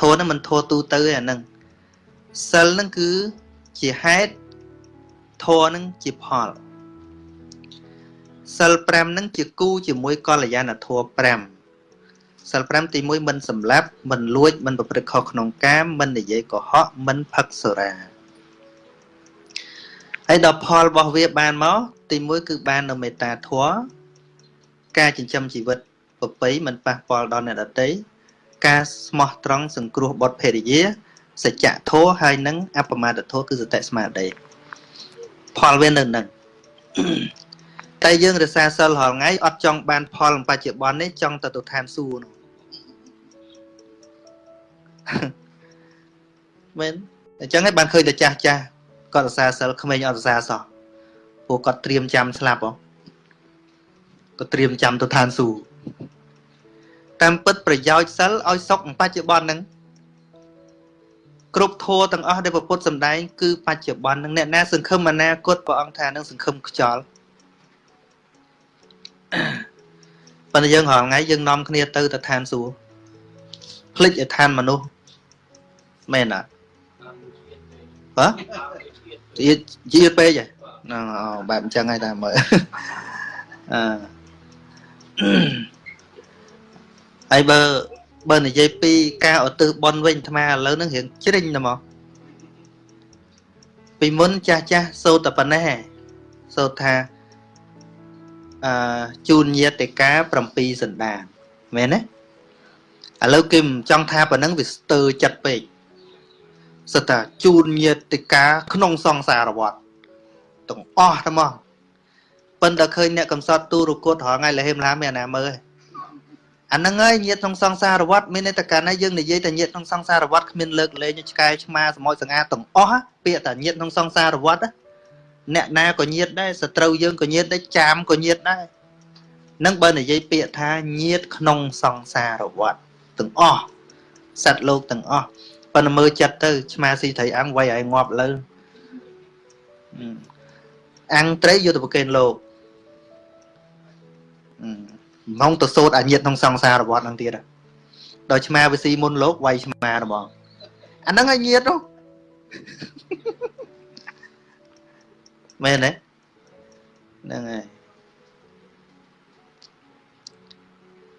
ធម៌ហ្នឹងមិនធម៌ទូទៅទេអាហ្នឹងសិលហ្នឹងគឺជាហេតុធម៌ហ្នឹងជាផលសិល5ហ្នឹងជាគូជាមួយកល្យាណធម៌5សិល5ទី1មិនសម្លាប់មិនលួចមិនប្រព្រឹត្តខុសក្នុងកាមមិននិយាយកុហកមិនផឹកសុរាហើយដល់ផលរបស់វាបានមកទី1គឺបាននៅមេត្តាធម៌ការចិញ្ចឹមជីវិត ប្រពៃមិនប៉ះពាល់ដល់អ្នកដទៃការស្មោះត្រង់សង្គ្រោះបុត្រភរិយាសច្ចៈធម៌ហើយនឹងអបមាទធម៌គឺសតិស្មារតីផលវានៅនឹងតែយើងរសាសិលរាល់ថ្ងៃអត់ចង់បានផលបច្ចុប្បន្ននេះចង់ទៅទៅឋានសួគ៌នោះមែនអញ្ចឹងឯងបានឃើញតែចាស់ចាស់គាត់រសារសិលក្មេងអត់រសារសោះពួកគាត់ត្រៀមចាំស្លាប់ហ៎គាត់ត្រៀមចាំទៅឋានសួគ៌ តាមពិតប្រយោជន៍សិលឲ្យសុខបច្ចុប្បន្នហ្នឹងគ្រប់ធัวទាំងអស់ដែលពុទ្ធសម្ដែងគឺបច្ចុប្បន្នហ្នឹងអ្នកណាសង្ឃឹមអនាគតព្រះអង្គថានឹងសង្ឃឹមខ្យល់ប៉ុន្តែយើងរាល់ថ្ងៃយើងនាំគ្នាទៅទៅឋានសួគ៌ភ្លេចឲ្យឋានមនុស្សមែនអត់ហ៎ជាជាពេកហ្នឹងអូបែបអញ្ចឹងហើយតាមើលអឺ ហើយបើបើនិយាយពីការឧទ្ទិសបុណ្យវិញអាត្មាឥឡូវហ្នឹងរៀងជ្រិញតែមកពីមុនចាស់ចាស់សូត្រតែប៉ុណ្ណេះសូត្រថាអឺជូនញាតិកា7សន្តានមែនទេឥឡូវគេមិនចង់ថាប៉ុណ្ណឹងវាស្ទើរចិត្តពេកសិតថាជូនញាតិកាក្នុងសង្សារវដ្តទាំងអស់តែមក ប៉ុន្តែឃើញអ្នកកំសត់ទូរគតរងថ្ងៃលហេមឡាមានអាណាមើលអាហ្នឹងហើយញាតក្នុងសង្សារវដ្តមានន័យថាកាលណាយើងនិយាយតែញាតក្នុងសង្សារវដ្តគ្មានលើកលែងឆ្កែឆ្មាសមុទ្រសង្ហាទាំងអស់ពាក្យតែញាតក្នុងសង្សារវដ្តអ្នកណាក៏ញាតដែរសត្រូវយើងក៏ញាតដែរចាមក៏ញាតដែរនឹងបើនិយាយពាក្យថាញាតក្នុងសង្សារវដ្តទាំងអស់សត្វលោកទាំងអស់ប៉ុន្តែមើលចិត្តទៅឆ្មាស៊ីត្រីអាំងវាយឲ្យងាប់លើអាំងត្រីយកទៅប្រគេនលោក ម៉ងទៅសូត្រអាញាតក្នុងសង្សារវដ្តហ្នឹងទៀតដល់ឆ្មាវិស៊ីមុនលោកវាយឆ្មាហ្មងអាហ្នឹងឲ្យញាតនោះមែនទេហ្នឹងហើយ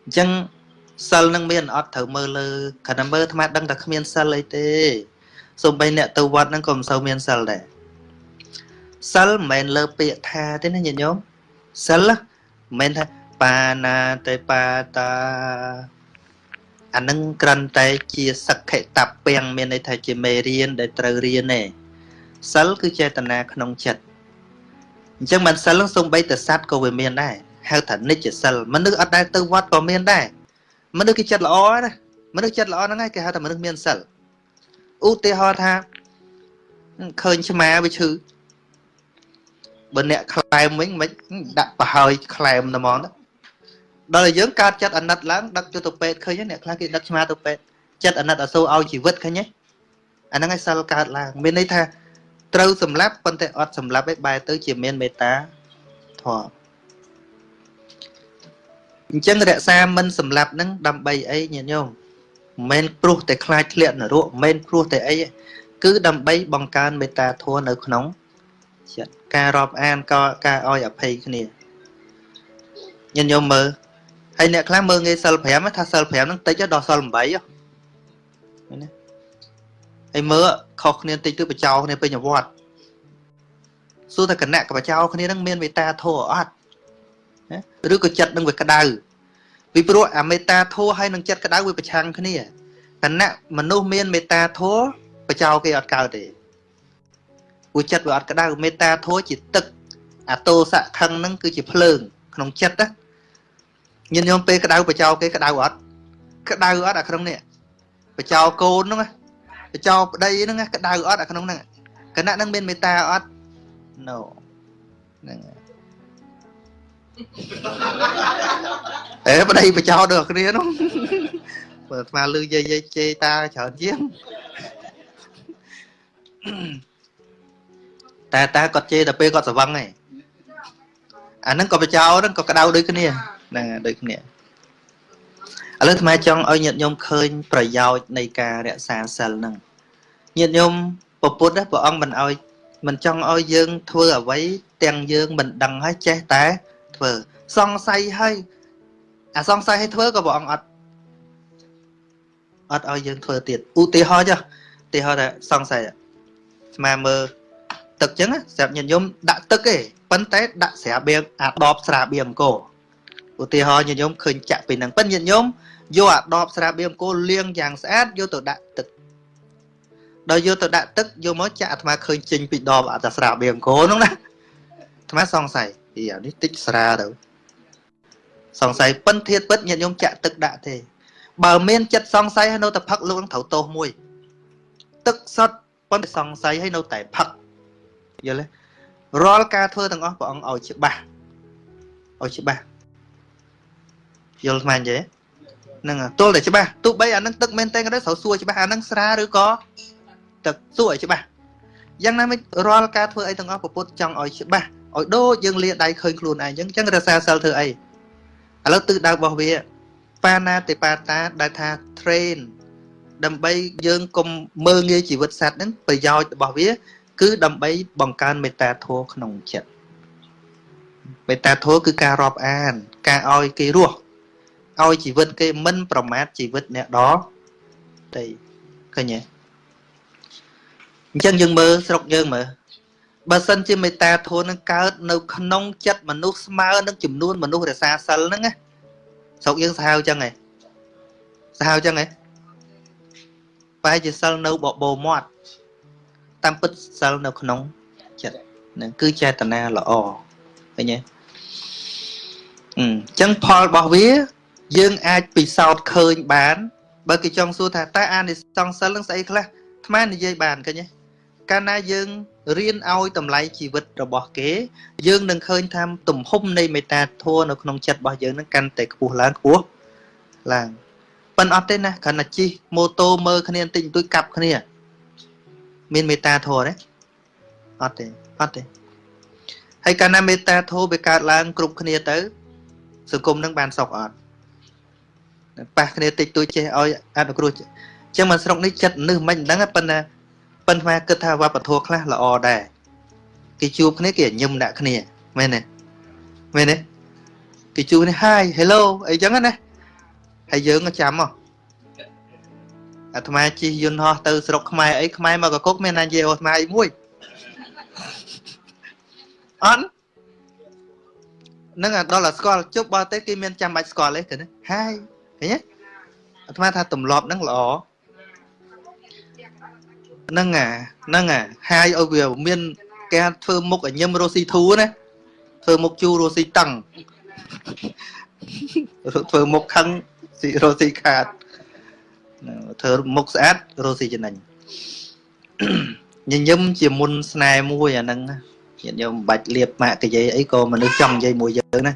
អញ្ចឹងសិលនឹងមានអត់ត្រូវមើលលើគ្រាន់តែមើលអាត្មាដឹងតែគ្មានសិលអីទេសូម្បីអ្នកទៅវត្តហ្នឹងក៏មិនសូវមានសិលដែរសិលមិនមែនលើពាក្យថាទេណាញាតិញោមសិលមិនមែនថា បាណាទេបាតាអានឹងក្រាន់តែជាសក្ខតពាំងមានន័យថាជាមេរៀនដែលត្រូវរៀនទេសិលគឺចេតនាក្នុងចិត្តអញ្ចឹងមិនសិលនឹងសំបីតសัตว์ក៏វាមានដែរហៅថានិច្ចសិលមនុស្សអត់ដែលទៅវត្តក៏មានដែរមនុស្សគេចិត្តល្អណាមនុស្សចិត្តល្អហ្នឹងហើយគេហៅថាមនុស្សមានសិលឧទាហរណ៍ថាឃើញឆ្មាវាឈឺបើអ្នកខ្លែមវិញមិនដាក់ប្រហើយខ្លែមតែហ្មងទៅ ដល់តែយើងកើតចិត្តអាណិតឡើងដឹកទៅទៅពេទ្យឃើញអ្នកខ្លះគេដឹកឆ្មាទៅពេទ្យចិត្តអាណិតអសូរឲ្យជីវិតឃើញទេអាហ្នឹងឯងសិលកើតឡើងមានន័យថាត្រូវសម្លាប់ប៉ុន្តែអត់សម្លាប់ឯបែរទៅជាមានមេត្តាធម៌អញ្ចឹងរក្សាមិនសម្លាប់នឹងដើម្បីអីញាតិញោមមិនមែនព្រោះតែខ្លាចធ្លាក់នរកមិនមែនព្រោះតែអីគឺដើម្បីបង្កើនមេត្តាធម៌នៅក្នុងចិត្តការរាប់អានក៏ការឲ្យអភ័យគ្នាញាតិញោមមើល ហើយអ្នកខ្លះមើលងាយសិល5ថាសិល5ហ្នឹងតិចដល់សិល8ហ៎ឃើញទេហើយមើលខុសគ្នាតិចទៅបចោគ្នាពេញវត្តសួរតែគណៈកបចោគ្នានឹងមានមេត្តាធម៌អត់ឬក៏ចិត្តនឹងវាក្តៅពីព្រោះអាមេត្តាធម៌ហើយនឹងចិត្តក្តៅវាប្រឆាំងគ្នាគណៈមនុស្សមានមេត្តាធម៌បចោគេអត់កើតទេព្រោះចិត្តវាអត់ក្តៅមេត្តាធម៌ជាទឹក អាតោសៈខឹងហ្នឹងគឺជាភ្លើង ក្នុងចិត្តណា ញាតិញោមពេលក្តៅបចោគេក្តៅអត់ក្តៅអត់អាក្នុងនេះបចោកូនហ្នឹងបចោប្តីហ្នឹងក្តៅអត់អាក្នុងហ្នឹងគណៈហ្នឹងមានមេត្តាអត់ no ហ្នឹងអេប្តីបចោដូចគ្នានោះបើអាត្មាលឺយាយយាយជេតាច្រើនជាងតែតាគាត់ជេរតែពេលគាត់ស្វឹងឯងអាហ្នឹងក៏បចោហ្នឹងក៏ក្តៅដូចគ្នា ហ្នឹងដូចគ្នាឥឡូវថ្មចង់ឲ្យញាតិញោមឃើញ ប្រយោជន៍នៃការរក្សាសិលហ្នឹងញាតិញោមពពុទ្ធព្រះអង្គមិនឲ្យមិនចង់ឲ្យយើង ធ្វើអ្វីទាំងយើងមិនដឹងហើយចេះតែធ្វើសង្ស័យហើយអាសង្ស័យឲ្យធ្វើក៏ព្រះអង្គអត់អត់ឲ្យយើងធ្វើទៀតឧទាហរណ៍ចុះឧទាហរណ៍ថាសង្ស័យស្មាមើលទឹកចឹងស្រាប់ញាតិញោមដាក់ទឹកទេប៉ុន្តែដាក់ស្រាបៀងអាដបស្រាបៀងអង្គរ ឧទាហរណ៍ញាតិញោមឃើញចាក់ពីហ្នឹងប៉ិនញាតិញោមយកអាដបស្រាបៀងអង្គរលាងយ៉ាងស្អាតយកទៅដាក់ទឹកដល់យកទៅដាក់ទឹកយកមកចាក់អាត្មាឃើញចេញពីដបអាតាស្រាបៀងអង្គរហ្នឹងណាអាត្មាសង្ស័យពីអានេះតិចស្រាទៅសង្ស័យប៉ិនធៀបពិតញាតិញោមចាក់ទឹកដាក់ទេ បើមានចិត្តសង្ស័យហើយនៅតែផឹកលោកនឹងត្រូវទោសមួយ ទឹកសុទ្ធប៉ុន្តែសង្ស័យហើយនៅតែផឹកយល់ទេរាល់ការធ្វើទាំងអស់ព្រះអង្គឲ្យច្បាស់ឲ្យច្បាស់ យល់ស្មានទេហ្នឹងទល់តែច្បាស់ទោះបីអានឹងទឹកមែនតែក៏ដោយត្រូវសួរច្បាស់អានឹងស្រាឬក៏ទឹកសួរឲ្យច្បាស់យ៉ាងណាមិនរាល់ការធ្វើអីទាំងអស់ពុទ្ធចង់ឲ្យច្បាស់ឲ្យដូចយើងលាដៃឃើញខ្លួនឯងអញ្ចឹងអញ្ចឹងរសាសិលធ្វើអីឥឡូវទិសដៅរបស់វាបាណាតិបាតាដែលថា train ដើម្បីយើងកុំមើងងាយជីវិតសត្វហ្នឹងប្រយោជន៍របស់វា គឺដើម្បីបង្កើនមេត្តាធម៌ក្នុងចិត្តមេត្តាធម៌គឺការរាប់អាន ការឲ្យគេរស់ ឲ្យជីវិតគេមិនប្រមាថជីវិតអ្នកដទៃឃើញទេអញ្ចឹងយើងមើលស្រុកយើងមើលបើសិនជាមេត្តាធម៌នឹងកើតនៅក្នុងចិត្តមនុស្សស្មើនឹងចំនួនមនុស្សរសាសិលហ្នឹងណាស្រុកយើងសាហាវអញ្ចឹងហ៎សាហាវអញ្ចឹងហ៎បែរជាសិលនៅបបោមាត់តាមពិតសិលនៅក្នុងចិត្តហ្នឹងគឺចេតនាល្អឃើញទេអញ្ចឹងផលរបស់វា យើងអាចពិសោធន៍ឃើញបាន បើគេចង់សួរថាតើអានិសង្សសិលនឹងស្អីខ្លះអាត្មានិយាយបានឃើញទេកាលណាយើងរៀនឲ្យតម្លៃជីវិតរបស់គេ យើងនឹងឃើញថាទំហំនៃមេត្តាធម៌នៅក្នុងចិត្តរបស់យើងនឹងកាន់តែខ្ពស់ឡើងខ្ពស់ឡើងប៉ិនអត់ទេណាគ្រាន់តែជិះម៉ូតូមើលគ្នាបន្តិចបន្តួចកាប់គ្នា មានមេត្តាធម៌ទេអត់ទេអត់ទេហើយកាលណាមេត្តាធម៌វាកើតឡើងគ្រប់គ្នាទៅ សង្គមនឹងបានសុខអត់ ប៉ះគ្នាតិចតួចចេះឲ្យអនុគ្រោះអញ្ចឹងមកស្រុកនេះចិត្តនឹសមិនដឹងប៉ុន្តែប៉ុន្តែគិតថាវប្បធម៌ខ្លះល្អដែរគេជួបគ្នាគេញឹមដាក់គ្នាមែនទេមែនទេគេជួបគ្នា Hi Hello អីចឹងណាហើយយើងក៏ចាំមកអាត្មាជិះយន្តហោះទៅស្រុកខ្មែរអីខ្មែរមកកគុកមានណានិយាយអាត្មាអីមួយអន់នឹងដល់តែស្គាល់ជប់បរទេសគេមានចាំបាច់ស្គាល់ទេគឺហើយ ឃើញទេអាត្មាថាទម្លាប់ហ្នឹងល្អហ្នឹងអាហ្នឹងអាហាយឲ្យវាមានគេធ្វើមុខញឹមរស់ស៊ីធូណាធ្វើមុខជូររស់ស៊ីតឹងធ្វើមុខខឹងស៊ីរស់ស៊ីខាតធ្វើមុខស្អាតរស់ស៊ីចំណេញញញឹមជាមុនស្នេហ៍មួយអាហ្នឹងញាតិញោមមិនបាច់លៀបម៉ាក់កាយអីក៏មនុស្សចង់និយាយមួយយើងណា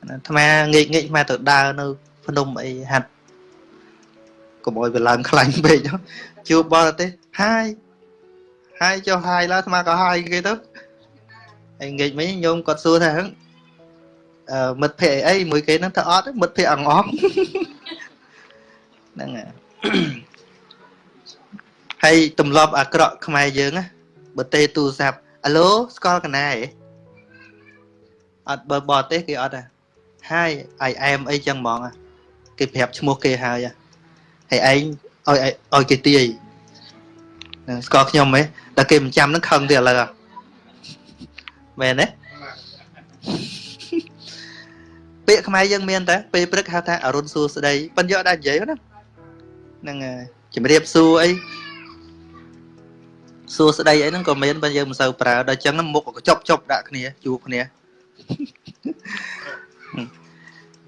អាត្មាងាកងាកអាត្មាទៅដើរនៅ ភ្នំអីហាត់កុំអោយវាឡើងខ្លាញ់ពេកជួបបរទេសហាយហាយចុះហាយឡើយអាត្មាក៏ហាយគេទៅហើយងាកមិញញោមគាត់សួរថាអឺមិត្តភ័ក្តិអីមួយគេហ្នឹងទៅអត់មិត្តភ័ក្តិអងអងហ្នឹងហើយទម្លាប់អាក្រក់ខ្មែរយើងណាបើទេទូរស័ព្ទអាឡូស្គាល់កណាហ៎អត់បើបរទេសគេអត់ហ่ะហើយអាយអែមអីចឹងហ្មង គេប្រាប់ឈ្មោះគេហើយហើយឯងឲ្យឲ្យគេទាយស្គាល់ខ្ញុំហ៎តែគេមិនចាំនឹងខឹងទៀតឥឡូវមែនទេពាក្យខ្មែរយើងមានតែពេលព្រឹកហៅថាអរុនសួស្ដីប៉ិនយកដាក់និយាយណាហ្នឹងជំរាបសួរអីសួស្ដីអីហ្នឹងក៏មានបើយើងមិនសូវប្រើដល់ចឹងមុខក៏ចប់ចប់ដាក់គ្នាជួបគ្នា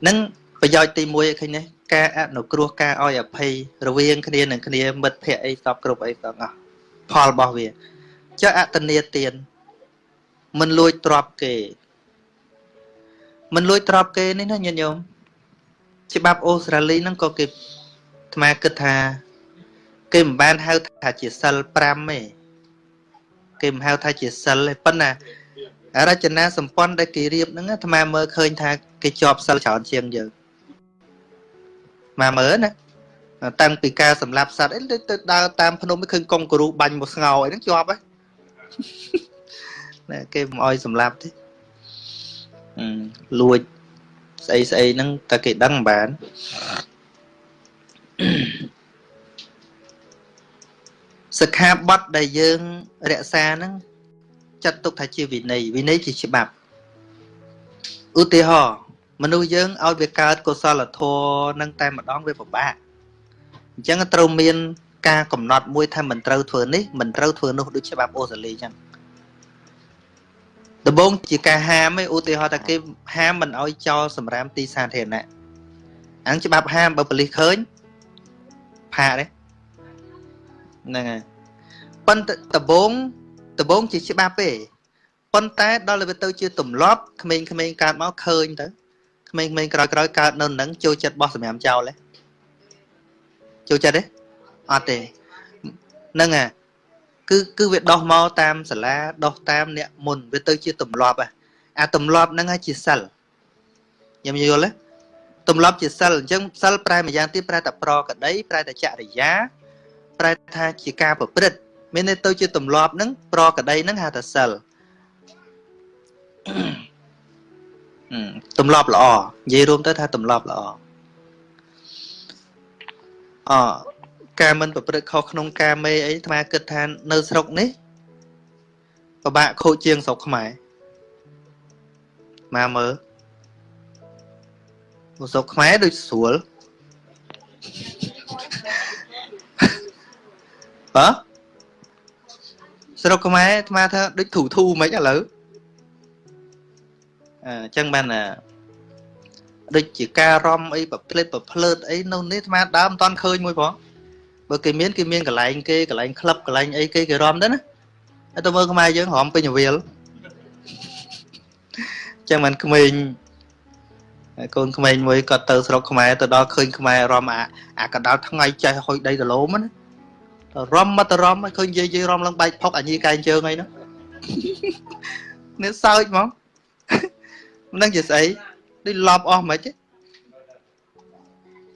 នឹង ប្រយោជន៍ទី1ឃើញទេការអនុគ្រោះការឲ្យអភ័យរវាងគ្នានឹងគ្នាមិត្តភ័ក្តិអីសពគ្រប់អីទាំងអស់ផលរបស់វាចុះអតនីទានមិនលួចទ្របគេមិនលួចទ្របគេនេះណាញាតិញោមច្បាប់អូស្ត្រាលីហ្នឹងក៏គេអាត្មាគិតថា គេមិនបានហៅថាជាសិល5ទេគេមិនហៅថាជាសិលទេប៉ុន្តែរចនាសម្ព័ន្ធដែលគេរៀបហ្នឹងអាត្មាមើលឃើញថាគេជាប់សិលច្រើនជាងយើង មកមើលណាតាំងពីការសម្លាប់សត្វអីទៅដើរតាមភ្នំឃើញកុងគរូបាញ់មកស្ងោអីហ្នឹងជាប់ហ៎ណាគេមិនអោយសម្លាប់ទេលួចស្អីស្អីហ្នឹងតែគេដឹងមិនបានសិក្ខាបទដែលយើងរក្សាហ្នឹងចាត់ទុកថាជាវិន័យវិន័យជាច្បាប់ឧទាហរណ៍ មនុស្សយើងឲ្យវាកើតកុសលធម៌នឹងតែម្ដងវាពិបាកអញ្ចឹងត្រូវមានការកំណត់មួយថាមិនត្រូវធ្វើនេះមិនត្រូវធ្វើនោះដូចច្បាប់អូស្ត្រាលីអញ្ចឹងដំបូងជាការហាមឯឧទាហរណ៍ថាគេហាមមិនឲ្យចោលសម្រាមទីសាធារណៈអញ្ចឹងច្បាប់ហាមបើប៉ូលីសឃើញផាកទេហ្នឹងហើយប៉ុន្តែដំបូងដដំបូងជាច្បាប់ទេប៉ុន្តែដល់ទៅវាទៅជាទម្លាប់ក្មេងៗកើតមកឃើញទៅ ក្មេងៗក្រោយៗកើតនៅនឹងចូលចិត្តបោះសម្រាមចោលទេចូលចិត្តទេអត់ទេហ្នឹងហ่ะគឺគឺវាដោះមកតាមសាលាដោះតាមអ្នកមុនវាទៅជាទម្លាប់អាទម្លាប់ហ្នឹងជាសិលខ្ញុំយល់ទេទម្លាប់ជាសិលអញ្ចឹងសិលប្រែម្យ៉ាងទៀតប្រែតែប្រកដីប្រែតែចរិយាប្រែថាជាការប្រព្រឹត្តមានន័យទៅជាទម្លាប់ហ្នឹងប្រកដីហ្នឹងហៅថាសិល ទម្លាប់ល្អនិយាយរួមទៅថាទម្លាប់ល្អអការមិនប្រព្រឹត្តខុសក្នុងការមេអីអាត្មាគិតថានៅស្រុកនេះពិបាកខូចជាងស្រុកខ្មែរមកមើលស្រុកខ្មែរដូចស្រួលបាទស្រុកខ្មែរអាត្មាថាដូចធូធូមិនឥឡូវ អញ្ចឹងបានដូចជាការរំអីប្រភ្លេតប្រភ្លើតអីនៅនេះអាត្មាដើមមិនតាន់ឃើញមួយផងបើគេមានគេមានកន្លែងគេកន្លែងក្លឹបកន្លែងអីគេគេរំទៅណាតែមើលខ្មែរយើងរំពេញរវាលចឹងមិនក្មេងកូនក្មេងមួយគាត់ទៅស្រុកខ្មែរទៅដល់ឃើញខ្មែររំអាអាកដាលថ្ងៃចេះហុយដីដលោមណារំមកទៅរំឃើញយាយយាយរំឡើងបែកផុកអាញីកែងជើងអីហ្នឹងនេះសើចហ្មង មិនដឹងជាស្អីដូចឡប់អស់មិនទេ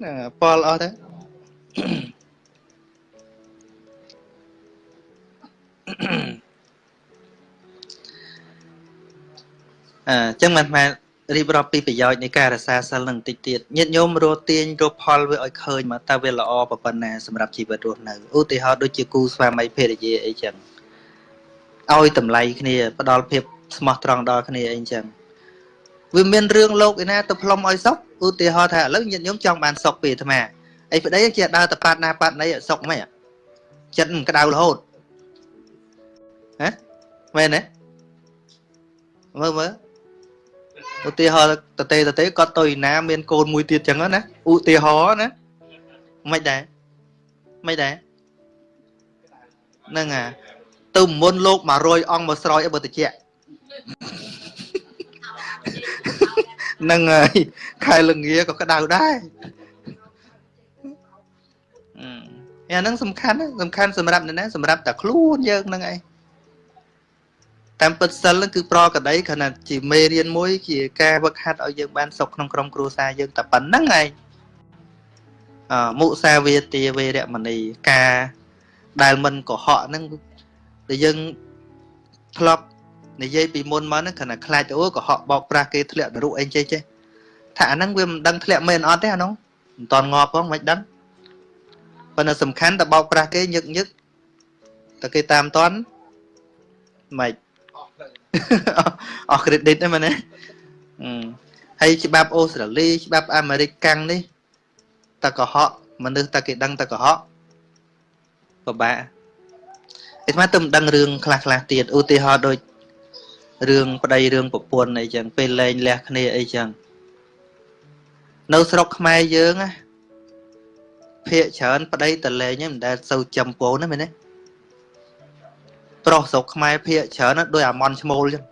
ណាប៉លអស់ទៅអញ្ចឹងមិនមែនរៀបរាប់ពីប្រយោជន៍នៃការរក្សាសិលនឹងបន្តិចទៀតញាតិញោមរស់ទាញរកផលវាឲ្យឃើញមកតើវាល្អប៉ុណ្ណាសម្រាប់ជីវិតរស់នៅឧទាហរណ៍ដូចជាគូស្វាមីភរិយាអីចឹងឲ្យតម្លៃគ្នាផ្ដល់ភាពស្មោះត្រង់ដល់គ្នាអីចឹង វាមានរឿងលោកឯណាទៅផ្លុំឲ្យសុខឧទាហរណ៍ថាឥឡូវញាតិញោមចង់បានសុខពីអាត្មាអីប្តីជាដើរទៅប៉ាត់ណាប៉ាត់ណីសុខមិនចិត្តមិនក្តៅរហូតហ៎មែនទេមើលមើលឧទាហរណ៍តទេតទេគាត់ទៅឯណាមានកូនមួយទៀតចឹងណាឧទាហរណ៍ណាមិនដែរមិនដែរហ្នឹងអាទៅមុនលោក100អង្គមកស្រោចឲ្យបើតិចហ្នឹងហើយខែលងាក៏ក្តៅដែរអាហ្នឹងសំខាន់សំខាន់សម្រាប់អ្នកណាសម្រាប់តែខ្លួនយើងហ្នឹងឯងតាមពិតសិលគឺប្រកដីគ្រាន់តែជាមេរៀនមួយជាការវឹកហាត់ឲ្យយើងបានសុខក្នុងក្រុមគ្រួសារយើងតែប៉ុណ្្នឹងឯងអមុសាវាទាវេរមណីការដែលមិនកុហកហ្នឹងដែលយើងធ្លាប់ និយាយពីមុនមកហ្នឹងគ្រាន់តែខ្លាចអូកុហកបោកប្រាស់គេធ្លាក់នរុអីចេះចេះថាអាហ្នឹងវាមិនដឹងធ្លាក់មែនអត់ទេអានោះមិនតន់ងាប់ផងមិនដឹងប៉ុន្តែសំខាន់តែបោកប្រាស់គេញឹកញឹកតែគេតាមតន់មិនអស់ credit ហ្នឹងមែនទេហើយច្បាប់អូស្ត្រាលីច្បាប់អាមេរិកកាំងនេះតកុហកមនុស្សតគេដឹងតកុហកពិបាកឯស្មាទៅមិនដឹងរឿងខ្លះខ្លះទៀតឧទាហរណ៍ដូច រឿងប្តីរឿងប្រពន្ធអីចឹងពេលលែងលះគ្នាអីចឹងនៅស្រុកខ្មែរយើងណាភាកច្រើនប្តីតលែងហ្នឹងមិនដែលសូវចំពោណាមែនទេប្រុសស្រុកខ្មែរភាកច្រើនដូចអាម៉ុនឈ្មោលចឹង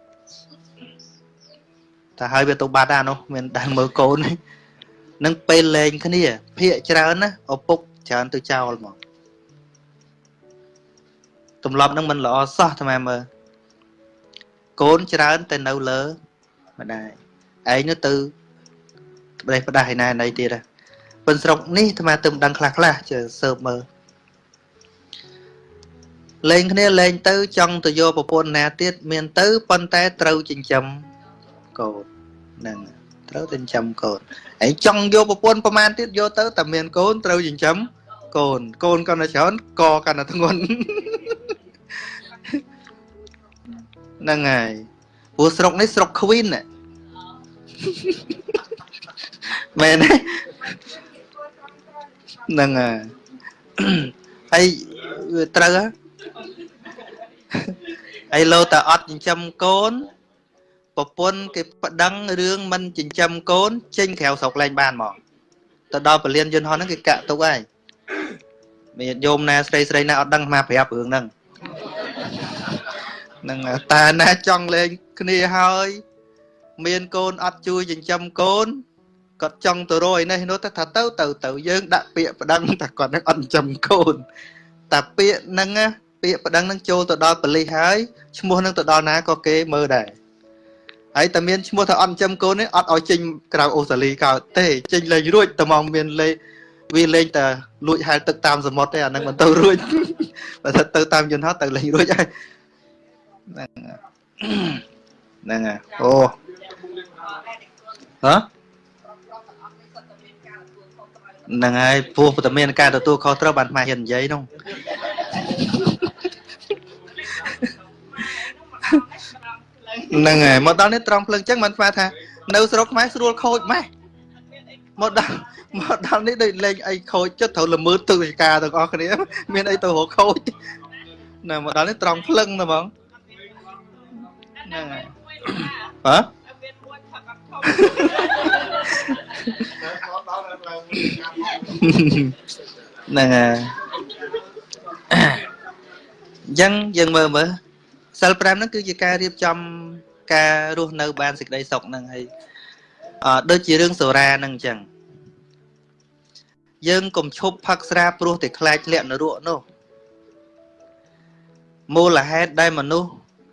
តែហើយវាទៅបាត់អានោះមានដែលមើលកូននឹងពេលលេងគ្នាភាកច្រើនណាឪពុកច្រើនទៅចោលមកទម្លាប់នឹងមិនល្អសោះថ្មមើល កូនច្រើនតែនៅលើម្ដាយឯងនោះទៅប្រេះផ្ដាស់ឯណាណីទៀតប៉ុនស្រុកនេះថ្មទៅមិនដឹងខ្លះខ្លះជើសើបមើលលេងគ្នាលេងទៅចង់ទៅយកប្រពន្ធណាទៀតមានទៅប៉ុន្តែត្រូវចិញ្ចឹមកូនហ្នឹងត្រូវចិញ្ចឹមកូនហើយចង់យកប្រពន្ធប្រមាណទៀតយកទៅតែមានកូនត្រូវចិញ្ចឹមកូនកូនកាន់តែច្រើនកកាន់តែធ្ងន់ ហ្នឹងហើយព្រោះស្រុកនេះស្រុក Queen មែនទេហ្នឹងហើយហើយត្រូវហ៎ហើយលោតែអត់ចិញ្ចឹមកូនប្រពន្ធគេប្តឹងរឿងមិនចិញ្ចឹមកូន ចេញក្រៅស្រុកលែងបានមកទៅដល់ពលានយន្តហោះហ្នឹងគេកាក់ទុកហើយមានយោមណាស្រីស្រីណាអត់ដឹងមកប្រាប់រឿងហ្នឹងហ្នឹងហើយតាណាចង់លេងគ្នាហើយ មានកូនអត់ជួយចិញ្ចឹមកូនគាត់ចង់ទៅរយនេះនោះទៅថាទៅទៅទៅយើងដាក់ពាក្យប្តឹងថាគាត់នឹងអត់ចិញ្ចឹមកូនតែពាក្យហ្នឹងណាពាក្យប្តឹងហ្នឹងចូលទៅដល់ប៉ូលីសហើយឈ្មោះហ្នឹងទៅដល់ណាក៏គេមើលដែរហើយតែមានឈ្មោះថាអត់ចិញ្ចឹមកូននេះអត់ឲ្យចេញក្រៅអូស្ត្រាលីកើតទេចេញលេងរួចតែមកមានលេវាលេងតែលួចហែលទឹកតាមសមុទ្រទេអាហ្នឹងមិនទៅរួចបើថាទៅតាមយន្តហោះទៅលេងរួចហើយ ហ្នឹងហ្នឹងហើយអូហ៎ហ្នឹងហើយព្រោះតែមានការទទួលខុសត្រូវបានម៉ែហ៊ាននិយាយនោះហ្នឹងហើយមកដល់នេះត្រង់ភ្លើងចឹងមិនស្មានថានៅស្រុកខ្មែរស្រួលខូចម៉េះមកដល់មកដល់នេះដូចលេងអីខូចចិត្តត្រូវល្មើទិដ្ឋាការទាំងអស់គ្នា មានអីទៅរកខូចណាមកដល់នេះត្រង់ភ្លឹងណាបង ហ្នឹងហើយហ៎ហ្នឹងហើយអញ្ចឹងយើងមើលមើលសិល5ហ្នឹងគឺជាការរៀបចំការរស់នៅបានសេចក្តីសុខហ្នឹងហើយអឺដូចជារឿងសូរាហ្នឹងអញ្ចឹងយើងកុំឈប់ផឹកស្រាព្រោះតែខ្លាចលាក់នរកនោះមូលហេតុដែលមនុស្ស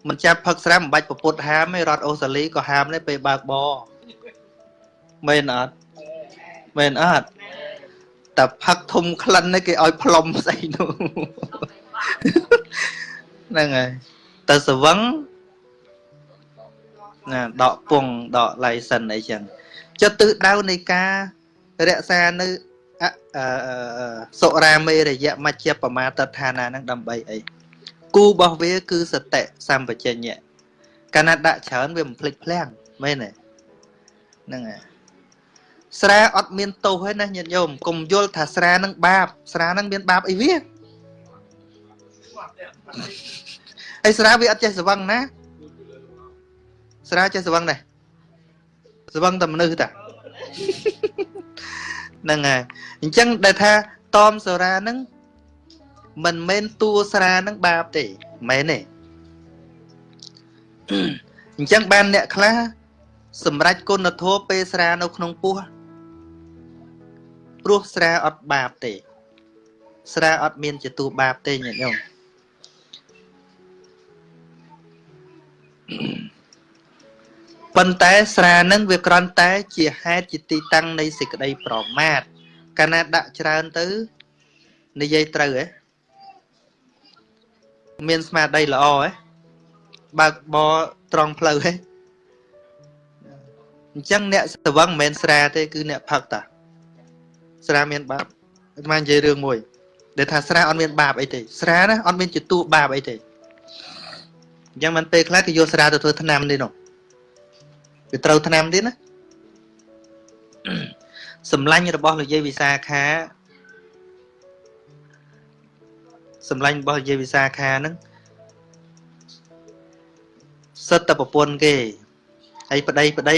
មិនចាប់ផឹកស្រាមិនបាច់ប្រពុតហាមទេរដ្ឋអូស្ត្រាលីក៏ហាមដែរពេលបើកបរមែនអត់មែនអត់តែផឹកធំក្លិននេះគេឲ្យផ្លុំស្អីនោះហ្នឹងហើយទៅស្វឹងណាដកពងដក license អីចឹងចិត្តទិសដៅនៃការរក្សានៅសុរាមេរយៈមជ្ឈបមាទដ្ឋានានឹងដើម្បីអី គូរបស់វា គឺសតិសម្បជញ្ញៈកាលណាដាក់ច្រើនវាមិនភ្លេចភ្លាំងមែនទេហ្នឹងហើយស្រាអត់មានទោសទេណាញាតិញោមកុំយល់ថាស្រានឹងបាប ស្រានឹងមានបាបអីវាហើយស្រាវាអត់ចេះស្វឹងណាស្រាចេះស្វឹងដែរស្វឹងតែមនុស្សតាហ្នឹងហើយអញ្ចឹងដែលថាតមសូរាហ្នឹង មិនមែនតួស្រាហ្នឹងបាបទេមែនទេអញ្ចឹងបានអ្នកខ្លះសម្រាប់គុណធម៌ពេលស្រានៅក្នុងពោះព្រោះស្រាអត់បាបទេ ស្រាអត់មានជាតួបាបទេញាតិញោមប៉ុន្តែស្រានឹងវាក្រន់តែ ជាហេតុជាទីតាំងនៃសេចក្តីប្រមាទកាលណាដាក់ច្រើនទៅនិយាយត្រូវហ៎ មានស្មារតីល្អហ៎បើកបរត្រង់ផ្លូវហ៎អញ្ចឹងអ្នកស្វឹងមិនមែនស្រាទេគឺអ្នកផឹកតាស្រាមានបាបអាត្មានិយាយរឿងមួយ ដែលថាស្រាអត់មានបាបអីទេស្រាណាអត់មានជាតួបាបអីទេអញ្ចឹងមិនពេលខ្លះគេយកស្រាទៅធ្វើថ្នាំនេះនោះវាត្រូវថ្នាំទៀតណាសម្លាញ់របស់លោកយាយវិសាខា សម្លាញ់របស់លោកយាយវិសាខាហ្នឹងសិតតែប្រពន្ធគេហើយប្តីប្តី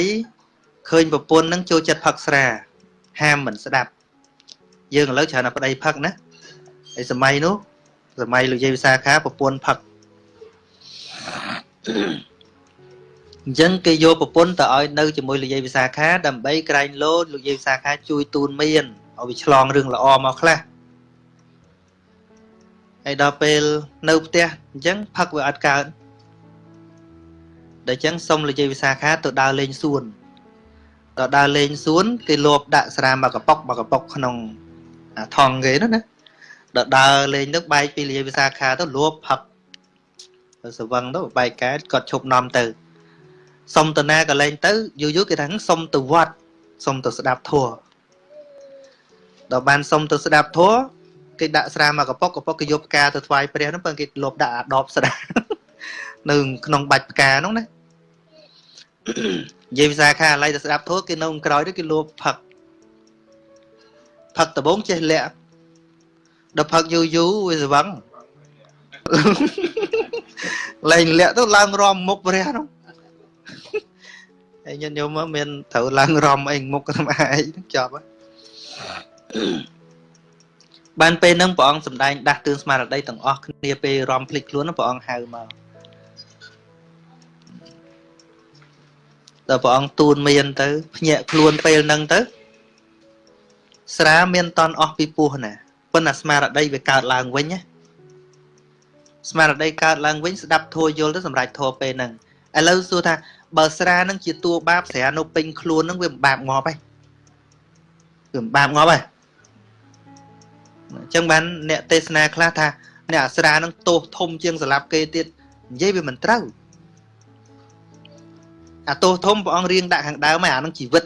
ឃើញប្រពន្ធហ្នឹងចូលចិត្តផឹកស្រា ហាមមិនស្ដាប់ យើងឥឡូវច្រើនតែប្តីផឹកណាហើយសម័យនោះសម័យលោកយាយវិសាខាប្រពន្ធផឹកអញ្ចឹងគេយកប្រពន្ធទៅឲ្យនៅជាមួយលោកយាយវិសាខាដើម្បីក្រែងលោលោកយាយវិសាខាជួយទូនមានឲ្យវាឆ្លងរឿងល្អមកខ្លះ ហើយដល់ពេលនៅផ្ទះអញ្ចឹងផឹកវាអត់កើតដល់អញ្ចឹងសុំលោកយាយវិសាខាទៅដើរលេងសួនដល់ដើរលេងសួនគេលបដាក់ស្រាមកកប៉ុកមកកប៉ុកក្នុងថងគេនោះណាដល់ដើរលេងទៅបែកពីលាយវិសាខាទៅលបផឹកទៅស្វឹងទៅបែកកែគាត់ឈប់នាំទៅសុំទៅណាក៏លេងទៅយូរយូរគេថាសុំទៅវត្តសុំទៅស្ដាប់ធัวដល់បានសុំទៅស្ដាប់ធัว គេដាក់ស្រាមកកប៉ុកកប៉ុកគេយកផ្កាទៅថ្វាយព្រះហ្នឹងបើគេលបដាក់អាដបស្ដានៅក្នុងបាច់ផ្កាហ្នឹងណានិយាយភាសាខាឥឡូវទៅស្ដាប់ធัวគេនៅក្រោយទៅគេលបផឹកផឹកដបងចេះលាក់ដល់ផឹកយូរយូរវាស្វឹងលែងលាក់ទៅឡើងរំមុខព្រះនោះហើយញាតិញោមមានត្រូវឡើងរំអីមុខតាមឯងចប់ បានពេលហ្នឹងព្រះអង្គសម្ដែងដាស់តឿនស្មារតីទាំងអស់គ្នាពេលរំភ្លេចខ្លួនព្រះអង្គហៅមកដល់ព្រះអង្គទូនមានទៅភ្ញាក់ខ្លួនពេលហ្នឹងទៅ ស្រាមានតន់អស់ពីពោះណាប៉ុន្តែស្មារតីវាកើតឡើងវិញណាស្មារតីកើតឡើងវិញស្ដាប់ធัวយល់ទៅសម្រាប់ធัวពេលហ្នឹងឥឡូវសួរថាបើស្រានឹងជាតួបាបស្រានៅពេញខ្លួននឹងវាមិនបាបងាប់ទេវាមិនបាបងាប់ទេ អញ្ចឹងបានអ្នកទេសនាខ្លះថាអ្នកអាស្រាហ្នឹងទោសធំជាងសម្លាប់គេទៀតនិយាយវាមិនត្រូវអាទោសធំព្រះអង្គរៀងដាក់ខាងដើមហើយអាហ្នឹងជីវិត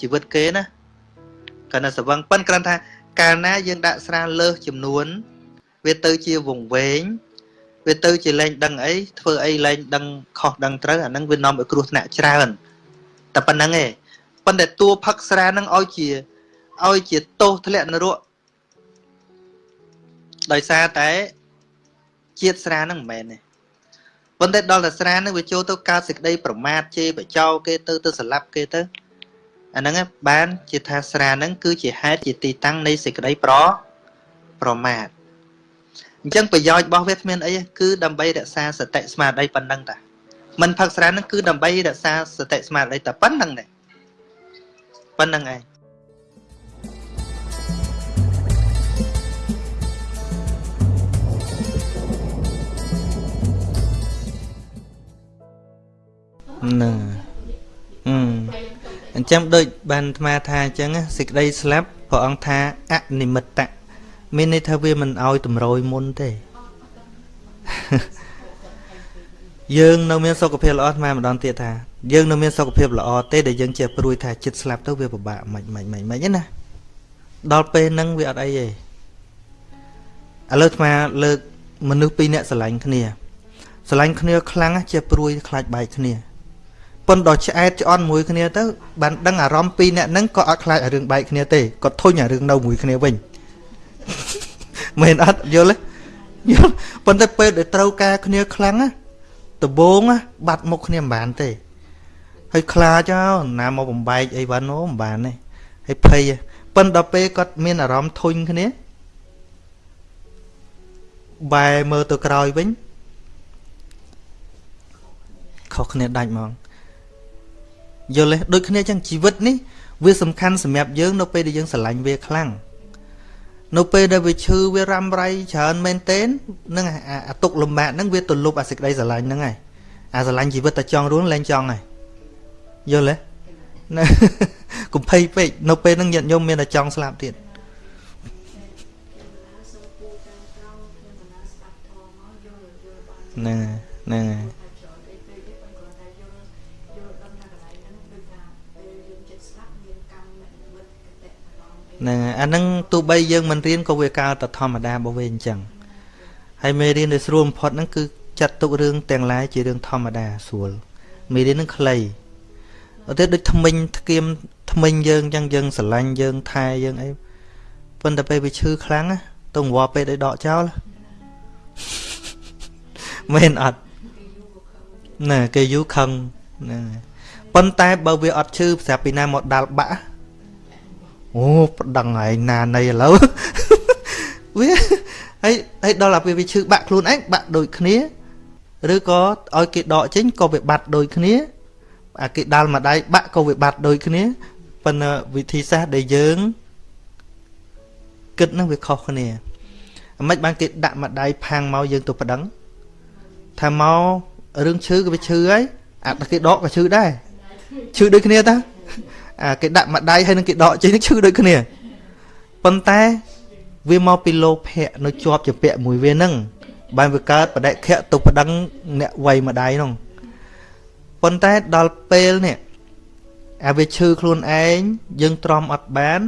ជីវិតគេណាគាត់នៅសវឹងប៉ិនគ្រាន់ថា កាលណាយើងដាក់ស្រាលើសចំនួន វាទៅជាវងវែងវាទៅជាលែងដឹងអីធ្វើអីលែងដឹងខុសដឹងត្រូវអាហ្នឹងវានាំឲ្យគ្រោះថ្នាក់ច្រើនតែប៉ុណ្្នឹងឯងប៉ុន្តែតួផឹកស្រាហ្នឹងឲ្យជាឲ្យជាទោសធ្លាក់នរក ដោយសារតែជាតិស្រាហ្នឹងមិនមែនទេប៉ុន្តែដល់តែស្រាហ្នឹងវាចូលទៅកើតសេចក្តីប្រមាថជេរបចោគេទៅទៅស្លាប់គេទៅអាហ្នឹងបានជាថាស្រាហ្នឹងគឺជាហេតុជាទីតាំងនៃសេចក្តីប្រប្រមាថអញ្ចឹងប្រយោជន៍របស់វាគ្មានអីគឺដើម្បីរក្សាសតិស្មារតីប៉ុណ្ណឹងតាមិនផឹកស្រាហ្នឹងគឺដើម្បីរក្សាសតិស្មារតីតែប៉ុណ្្នឹងទេប៉ុណ្្នឹងឯង ហ្នឹងអឺអញ្ចឹងដូចបានអាត្មាថាអញ្ចឹងសេចក្តីស្លាប់ព្រះអង្គថាអនិមិត្តៈមានន័យថាវាមិនឲ្យតម្រុយមុនទេយើងនៅមានសុខភាពល្អអាត្មាម្ដងទៀតថាយើងនៅមានសុខភាពល្អទេដែលយើងចេះព្រួយថាចិត្តស្លាប់ទៅវាពិបាកមិនមិនមិនមិនណាដល់ពេលហ្នឹងវាអត់អីទេឥឡូវអាត្មាលើកមនុស្សពីរនាក់ស្រឡាញ់គ្នាស្រឡាញ់គ្នាខ្លាំងចេះព្រួយខ្លាចបែកគ្នា ប៉ុន្តែដល់ឆ្អែតឆ្អន់មួយគ្នាទៅបានដឹងអារម្មណ៍ពីរនាក់ហ្នឹងក៏អត់ខ្លាចអារឿងបែកគ្នាទេក៏ធុញអារឿងនៅមួយគ្នាវិញមែនអត់យល់ទេយល់ប៉ុន្តែពេលដែលត្រូវការគ្នាខ្លាំងណាដបងបាត់មុខគ្នាមិនបានទេហើយខ្លាចណាមកបំបែកអីវ៉ាន់អូមិនបានទេហើយភ័យប៉ុន្តែដល់ពេលគាត់មានអារម្មណ៍ធុញគ្នាបែរមើលទៅក្រោយវិញខុសគ្នាដាច់ហ្មង យល់ទេដូចគ្នាចឹងជីវិតនេះវាសំខាន់សម្រាប់យើងនៅពេលដែលយើងស្រឡាញ់វាខ្លាំងនៅពេលដែលវាឈឺវារ៉ាំរ៉ៃច្រើនមែនទែននឹងអាទុកលំបាកហ្នឹងវាទលប់អាសេចក្តីស្រឡាញ់ហ្នឹងហើយអាស្រឡាញ់ជីវិតតែចង់រស់លែងចង់ហើយយល់ទេណាកុំភ័យពេកនៅពេលហ្នឹងញាតិញោមមានតែចង់ស្លាប់ទៀតហ្នឹងហ្នឹងហើយ ហ្នឹងអាហ្នឹងទោះបីយើងមិនរៀនក៏វាកើតតែធម្មតារបស់វាអញ្ចឹងហើយមេរៀនដែលស្រួលបំផុតហ្នឹងគឺចាត់ទុករឿងទាំងឡាយជារឿងធម្មតាស្រួលមេរៀនហ្នឹងខ្លីអត់ទេដូចថ្មិញធ្គាមថ្មិញយើងអញ្ចឹងយើងស្រឡាញ់យើងថែយើងអីប៉ុន្តែពេលវាឈឺខ្លាំងទៅងវល់ពេកឲ្យដកចោលមែនអត់ណែគេយូរខឹងណែប៉ុន្តែបើវាអត់ឈឺប្រាប់ពីណាមកដាល់បាក់ អូប្តឹងឯងណានៃឥឡូវវាហើយហើយដល់អាពេលវាឈឺបាក់ខ្លួនឯងបាក់ដូចគ្នាឬក៏ឲ្យគេដកចេញក៏វាបាត់ដូចគ្នាអាគេដាល់មួយដៃបាក់ក៏វាបាត់ដូចគ្នាប៉ុន្តែវិធីសាស្ត្រដែលយើងគិតនឹងវាខុសគ្នាអាម៉េចបានគេដាក់មួយដៃផាំងមកយើងទៅប្តឹងថាមករឿងឈឺក៏វាឈឺហើយអាគេដកក៏ឈឺដែរឈឺដូចគ្នាតាអា គេដាក់មួយដៃហើយនឹងគេដកចេញនឹងឈឺដូចគ្នាប៉ុន្តែវាមកពីលោភៈនៅជាប់ជាពាក់មួយវានឹងបានវាកើតបដិខៈទៅប្តឹងអ្នកវ័យមួយដៃនោះប៉ុន្តែដល់ពេលនេះអាវាឈឺខ្លួនឯងយើងទ្រាំអត់បាន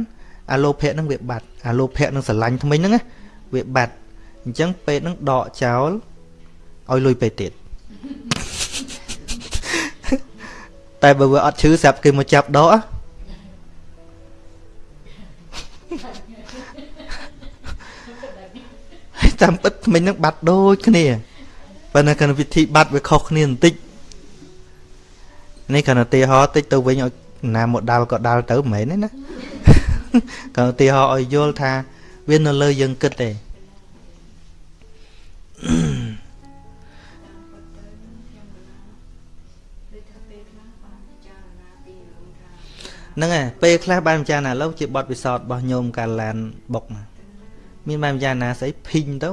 អាលោភៈនឹងវាបាត់អាលោភៈនឹងស្រឡាញ់ថ្មិញហ្នឹងវាបាត់អញ្ចឹងពេទ្យនឹងដកចោលឲ្យលុយពេទ្យទៀតតែបើវាអត់ឈឺស្រាប់គេមកចាប់ដក តាមពិតមិញនឹងបាត់ដូចគ្នាប៉ុន្តែគណៈវិធីបាត់វាខុសគ្នាបន្តិចនេះគណៈទីហោតិចទៅវិញឲ្យណាមកដាល់ក៏ដាល់ទៅមិនមែនទេណាគណៈទីហោឲ្យយល់ថាវានៅលើយើងគិតទេហ្នឹងហើយពេលខ្លះបានពិចារណាឡូវជាបទពិសោធន៍របស់ញោមកាឡានបុកណា មានបានពិចារណាស្អីភីងទៅ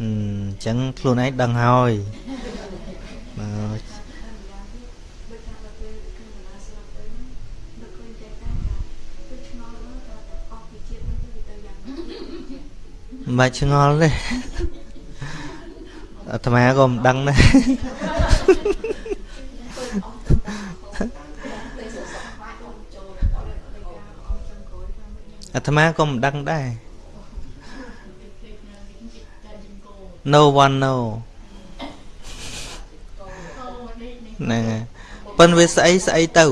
អញ្ចឹងខ្លួនឯងដឹងហើយបើដូចថាដល់ពេលខ្ញុំបណ្ដាស្លាប់ទៅហ្នឹងនឹកឃើញតែតែថាគឺឆ្ងល់មើលថាតែអស់ពីជាតិហ្នឹងគឺវាទៅយ៉ាងណាមិនបាច់ឆ្ងល់ទេអាត្មាក៏មិនដឹងដែរអាត្មាក៏មិនដឹងដែរ No one know ហ្នឹងហើយប៉ុន្តែវាស្អីស្អីទៅ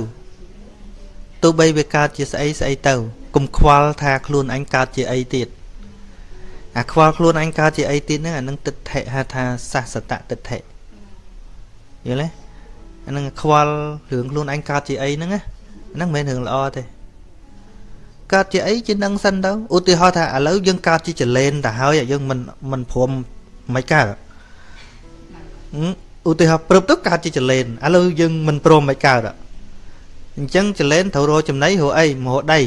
ទោះបីវាកើតជាស្អីស្អីទៅកុំខ្វល់ថាខ្លួនអញកើតជាអីទៀតអាខ្វល់ខ្លួនអញកើតជាអីទៀតហ្នឹងអានឹងទិដ្ឋិហៅថាសសតទិដ្ឋិយល់ទេអានឹងខ្វល់រឿងខ្លួនអញកើតជាអីហ្នឹងណាហ្នឹងមិនមែនរឿងល្អទេកើតជាអីជានឹងសិនទៅឧទាហរណ៍ថាឥឡូវយើងកើតជាចលែនទៅហើយយើងមិនមិនព្រម មិនកើតហឹមឧទាហរណ៍ព្រឹបទៅកើតជាចលែនឥឡូវយើងមិនព្រមមិនកើតអញ្ចឹងចលែនត្រូវរកចំណីរកអីមករកដី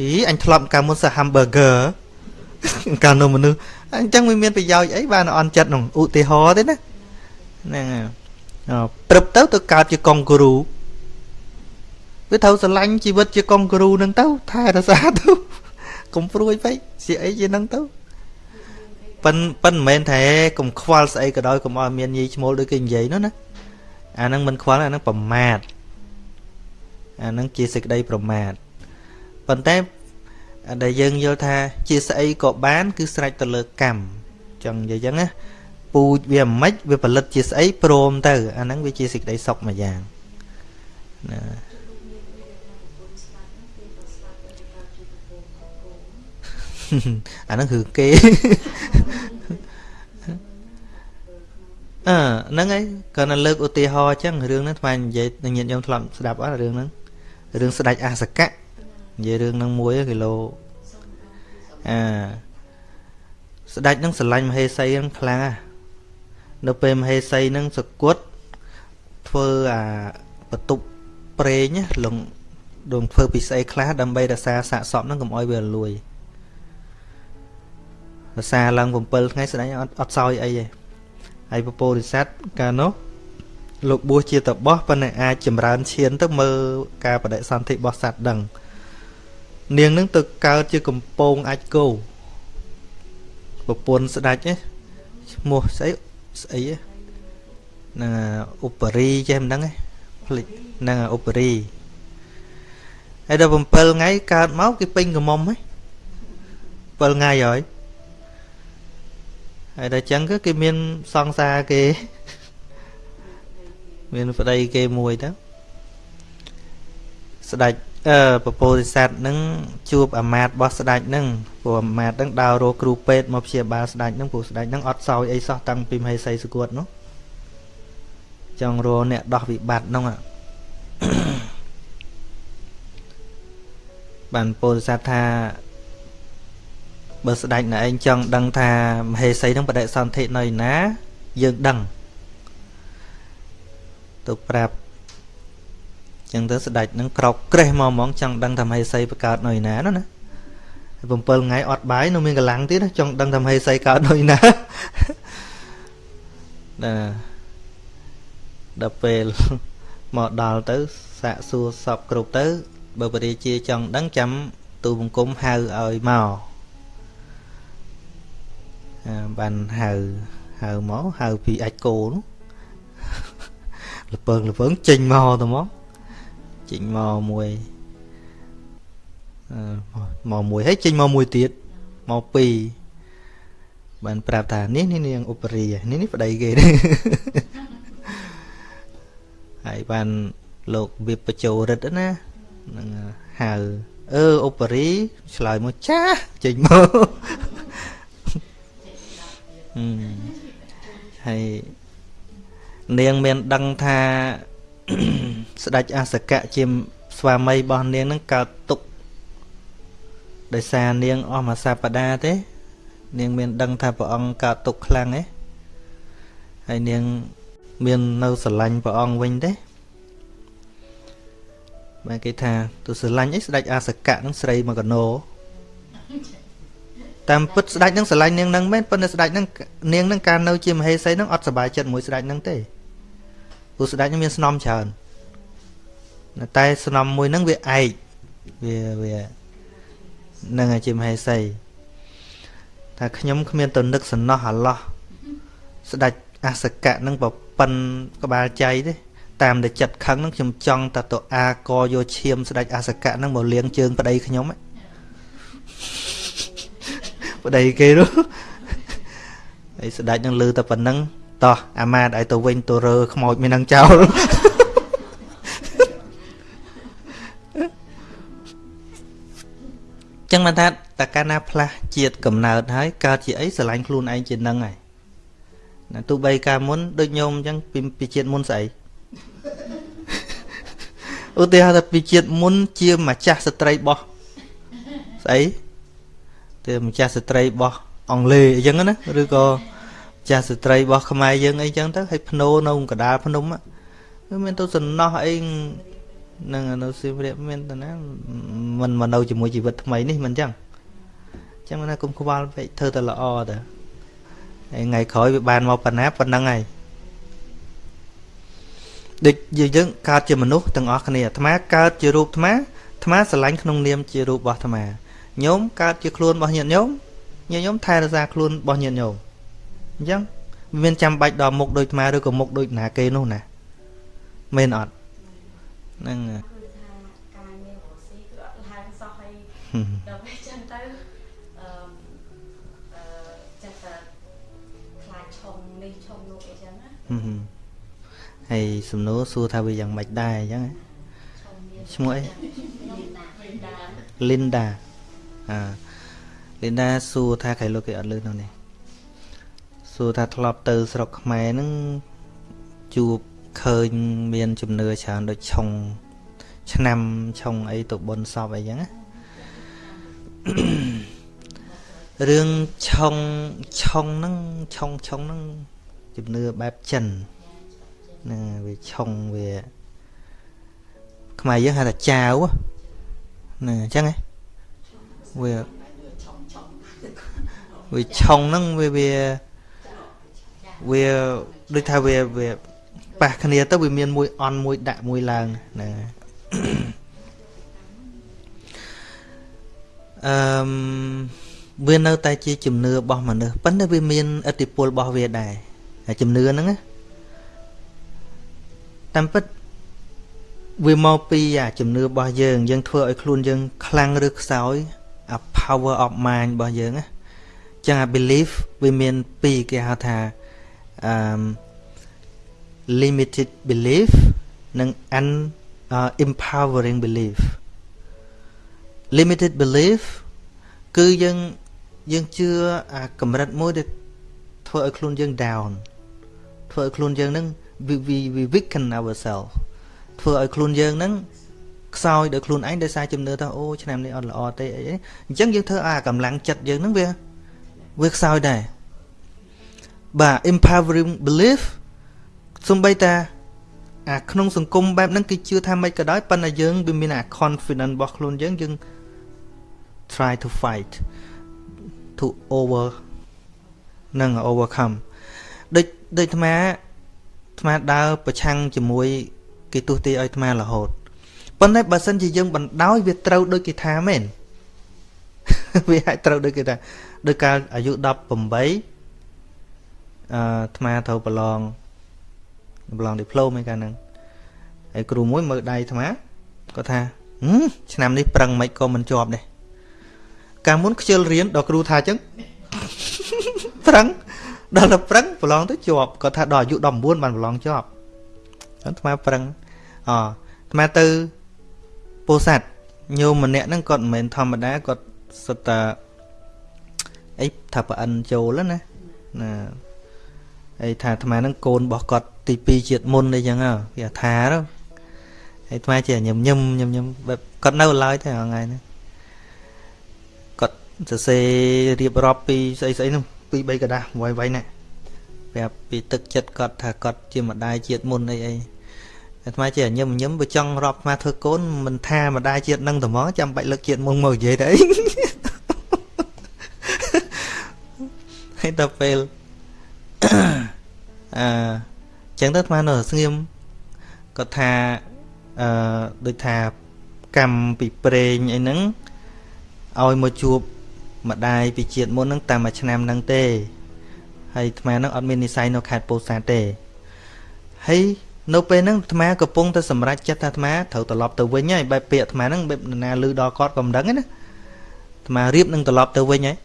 អីអញធ្លាប់កាលមុនសា hamburger កាលនៅមនុស្សអញ្ចឹងវាមានប្រយោជន៍អីបានអន់ចិត្តក្នុងឧទាហរណ៍ទេណាហ្នឹងហើយអឺព្រឹបទៅទៅកើតជាកុងគ្រូវាត្រូវស្រឡាញ់ជីវិតជាកុងគ្រូហ្នឹងទៅថែរក្សាទៅកុំព្រួយពេកជាអីជាហ្នឹងទៅ ប៉ិនប៉ិនមិនមែនថាកុំខ្វល់ស្អីក៏ដោយកុំឲ្យមានញីឈ្មោលដូចគេនិយាយនោះណាអាហ្នឹងមិនខ្វល់អាហ្នឹងប្រមាទអាហ្នឹងជាសេចក្តីប្រមាទប៉ុន្តែដែលយើងយល់ថាជាស្អីក៏បាន គឺស្រេចទៅលើកម្មចឹងនិយាយចឹងណាពូជវាមិនម៉េចវាផលិតជាស្អីព្រមទៅអាហ្នឹងវាជាសេចក្តីសុខមួយយ៉ាងណា អាហ្នឹងគឺគេអឺហ្នឹងហើយគាត់នៅលើកឧទាហរណ៍អញ្ចឹងរឿងហ្នឹងថ្មនិយាយនឹងញាតិញោមធ្លាប់ស្ដាប់អត់រឿងហ្នឹងរឿងស្ដេចអសកៈនិយាយរឿងហ្នឹងមួយគីឡូអឺស្ដេចហ្នឹងស្រឡាញ់មហេសីហ្នឹងខ្លាំងណាស់នៅពេលមហេសីហ្នឹងសគត់ធ្វើអាបន្ទប់ប្រេងណាលងដងធ្វើពីស្អីខ្លះដើម្បីរក្សាសាកសពហ្នឹងកុំឲ្យវារលួយរ សាឡើង7ថ្ងៃស្ដេចអត់អត់សោយអីទេហើយពពោធិសត្វកាលនោះលោកបួសជាតបោះប៉ុន្តែអាចចម្រើនឈានទៅមើលការបដិសន្ធិរបស់សត្វដឹងនាងនឹងទៅកើតជាកំពងអាចគោប្រពន្ធស្ដេចណាឈ្មោះស្អីស្អីហ្នឹងឧបរីចេះមិនដឹងទេភ្លេចហ្នឹងឧបរីហើយដល់7ថ្ងៃកើតមកគេពេញកមុំហ៎7ថ្ងៃហើយ ហើយដល់ចឹងគឺគេមានសង្សារគេ មានប្តីគេមួយទៅស្ដេចអឺពពោធិសត្វនឹងជួបអាមាត្យរបស់ស្ដេចនឹងព្រោះអាមាត្យនឹងដើររកគ្រូពេទ្យមកព្យាបាលស្ដេចនឹងព្រោះស្ដេចនឹងអត់សោយអីសោះតាំងពីមហេសីសុគតនោះចង់រកអ្នកដោះវិបត្តិនោះបានពោធិសត្វថា បើស្ដេចណែឯងចង់ដឹងថាមហេសីនឹងបដិសន្ធិនៅឯណាយើងដឹងទៅប្រាប់ចឹងទៅស្ដេចនឹងក្រោកក្រេះមកហ្មងចង់ដឹងថាមហេសីបកើតនៅឯណានោះណា7ថ្ងៃអត់បាយនៅមានកម្លាំងទៀតចង់ដឹងថាមហេសីកើតនៅឯណាណាដល់ពេលមកដល់ទៅសាកសួរសពគ្រប់ទៅបើបរិជាចង់ដឹងចាំទូបង្គំហៅឲ្យមក បានហៅហៅមកហៅពីអាចគោនោះលពើងលពើងចេញមកទៅមកចេញមកមួយអឺមកមួយហើយចេញមកមួយទៀតមកពីរបានប្រាប់ថានេះនេះនាងឧបរីនេះនេះប្តីគេហើយបានលោកវិបជោរិទ្ធណាហ្នឹងហៅអឺអូប៉ារីឆ្លើយមកចាស់ចេញមក ហឹមហើយនាងមានដឹងថាស្ដេចអសកៈជាស្វាមីរបស់នាងនឹងកើតទុកដោយសារនាងអស់មួយសប្តាហ៍ទេ នាងមានដឹងថាព្រះអង្គកើតទុកខ្លាំងទេហើយនាងមាននៅស្រឡាញ់ព្រះអង្គវិញទេបែរគេថា ទៅស្រឡាញ់អីស្ដេចអាសកៈនឹងស្រីមកកណោ តាមពិតស្ដេចនឹងស្រឡាញ់នាងនឹងមែនប៉ុន្តែស្ដេចនឹងនាងនឹងកាលនៅជាមហេសីនឹងអត់សប្បាយចិត្តមួយស្ដេចនឹងទេព្រោះស្ដេចនឹងមានស្នំច្រើនតែស្នំមួយនឹងវាឯកវាវានឹងជាមហេសីថាខ្ញុំគ្មានទៅនឹកសំណោះអាឡោះស្ដេចអសកៈនឹងប្រប៉ិនក្បាលចៃទេតាមតែចិត្តខឹងហ្នឹងខ្ញុំចង់តែទៅអាកយកឈាមស្ដេចអសកៈហ្នឹងមកលាងជើងប្តីខ្ញុំ ប្តីគេនោះហើយស្ដេចនឹងលឺតែប៉ុណ្ណឹងតោះអាម៉ាតឲ្យទៅវិញទៅរើខ្មោចមាននឹងចោលចឹងមិនថាតកាលណាផ្លាស់ជាតិកំណើតហើយកើតជាអីស្រឡាញ់ខ្លួនឯងជានឹងហើយណាទោះបីកាលមុនដូចញោមអញ្ចឹងពីពីជាតិមុនស្អីឧទាហរណ៍ថាពីជាតិមុនជាម្ចាស់ស្ត្រីបោះស្អី ទៅម្ចាស់ស្ត្រីបោះអង់គ្លេសអញ្ចឹងណាឬក៏ម្ចាស់ស្ត្រីបោះខ្មែរយើងអីចឹងទៅឲ្យភ្នោនៅកដាលភ្នំវាមានទៅសំណោះអីនឹងនៅសៀមរាបមានតាណាមិនមកនៅជាមួយជីវិតថ្មីនេះមិនអញ្ចឹងអញ្ចឹងណាគុំខ្វល់ពេកធ្វើតែល្អទៅហើយថ្ងៃក្រោយវាបានមកប៉ុណ្ណាប៉ុណ្ណឹងហើយដូចយើងកើតជាមនុស្សទាំងអស់គ្នាអាត្មាកើតជារូបអាត្មាអាត្មាស្រឡាញ់ក្នុងនាមជារូបរបស់អាត្មា ញោមកើតជាខ្លួនរបស់ញាតិញោមញាតិញោមថែរក្សាខ្លួនរបស់ញាតិញោមអញ្ចឹងមានចាំបាច់ដល់មុខដូចអាត្មាឬក៏មុខដូចណាគេនោះណាមែនអត់ហ្នឹងគឺថាការងាររស់ស៊ីគឺអត់ឡើងសោះហើយដល់ពេលចឹងទៅអឺអឺចិត្តតែខ្លាចឆុងនេះឆុងនោះអីចឹងណាហឹមហើយសំណួរសួរថាវាយ៉ាងម៉េចដែរអញ្ចឹងហ៎ឆុងមានឈ្មោះអីខ្ញុំណាដា Linda អា Linda សួរថាក្រៃលោកគេអត់លឺនៅនេះសួរថាធ្លាប់ទៅស្រុកខ្មែរហ្នឹងជួបឃើញមានជំនឿច្រើនដូចឆុងឆ្នាំឆុងអីទៅបុណ្យសពអីចឹងណារឿងឆុងឆុងហ្នឹងឆុងឆុងហ្នឹងជំនឿបែបចិនហ្នឹងវាឆុងវាខ្មែរយើងហៅថាចាវហ្នឹងអញ្ចឹងហ៎ វាវាឆុងហ្នឹងវាវាវាដូចថាវាវាប៉ះគ្នាទៅវាមានមួយអន់មួយដាក់មួយឡើងហ្នឹងហើយអឺមវានៅតែជាជំនឿរបស់មនុស្សប៉ុន្តែវាមានឥទ្ធិពលរបស់វាដែរហើយជំនឿហ្នឹងណាតាមពិតវាមកពីអាជំនឿរបស់យើងយើងធ្វើឲ្យខ្លួនយើងខ្លាំងឬខ្សោយអា power of mind របស់យើងណាចឹងអា belief វាមានពីរគេហៅថាអឺ limited belief និង un uh, empowering belief limited belief គឺយើងយើងជឿអាកម្រិតមួយដែលធ្វើឲ្យខ្លួនយើង down ធ្វើឲ្យខ្លួនយើងនឹង we we we weaken ourselves ធ្វើឲ្យខ្លួនយើងនឹង ខ្សោយដោយខ្លួនឯងដោយសារជំនឿថាអូឆ្នាំនេះអត់ល្អទេអីអញ្ចឹងយើងធ្វើអាកម្លាំងចិត្តយើងនឹងវាវាខ្សោយដែរបាទ empowering belief សំបីតាអាក្នុងសង្គមបែបហ្នឹងគេជឿថាមិនក៏ដោយប៉ុន្តែយើងវាមានអា confidence របស់ខ្លួនយើងយើង try to fight to over នឹង overcome ដូចដូចអាត្មាអាត្មាដើរប្រឆាំងជាមួយ គេទស្សទីឲ្យអាត្មារហូត ប៉ុន្តែបើសិនជាយើងបណ្ដោយវាត្រូវដូចគេថាមែនវាអាចត្រូវដូចគេថាដោយកាលអាយុ18អឺអាត្មាត្រូវប្រឡងប្រឡងឌីប្លូមឯកាលហ្នឹងហើយគ្រូមួយមើលដៃអាត្មាគាត់ថាឆ្នាំនេះប្រឹងមិនក៏មិនជាប់ដែរកាលមុនខ្ជិលរៀនដល់គ្រូថាអញ្ចឹងប្រឹងដល់ទៅប្រឹងប្រឡងទៅជាប់គាត់ថាដល់អាយុ19បានប្រឡងជាប់អាត្មាប្រឹងអអាត្មាទៅ ពោធិ៍សាត់ញោមម្នាក់ហ្នឹងគាត់មិនមែនធម្មតាគាត់សុទ្ធតែអីថាប្រអិនចូលណាណាហើយថាអាត្មាហ្នឹងកូនរបស់គាត់ទី2ជាតិមុនអីចឹងហ៎គេថាទៅហើយអាត្មាជាញឹមញឹមញឹមញឹមបែបគាត់នៅឡើយទេថ្ងៃហ្នឹងគាត់សរសេររៀបរាប់ពីស្អីស្អីហ្នឹងពី3กระดาษវាយវាយណាប្រាប់ពីទឹកចិត្តគាត់ថាគាត់ជាម្ដាយជាតិមុនអីអី អាត្មាជាញឹមញឹមបើចង់រាប់អាត្មាធ្វើកូនមិនថាម្ដាយជាតិនឹងត្មងចាំបាច់លើកជាតិមុនមកនិយាយទៅអីហើយដល់ពេលអឺចឹងទៅអាត្មានៅស្ងៀមគាត់ថាអឺដូចថាកម្មពីប្រេងអីហ្នឹងឲ្យមកជួបម្ដាយពីជាតិមុនហ្នឹងតាមមួយឆ្នាំហ្នឹងទេហើយអាត្មាហ្នឹងអត់មាននិស័យនៅខេត្តពោធិ៍សាត់ទេហើយ នៅពេលហ្នឹងអាត្មាកំពុងតែសម្រេចចិត្តថាអាត្មាត្រូវត្រឡប់ទៅវិញហើយបែបពាក្យអាត្មាហ្នឹងបែបនរណាលឺដល់គាត់ក៏មិនដឹងណាអាត្មារៀបនឹងត្រឡប់ទៅវិញហើយ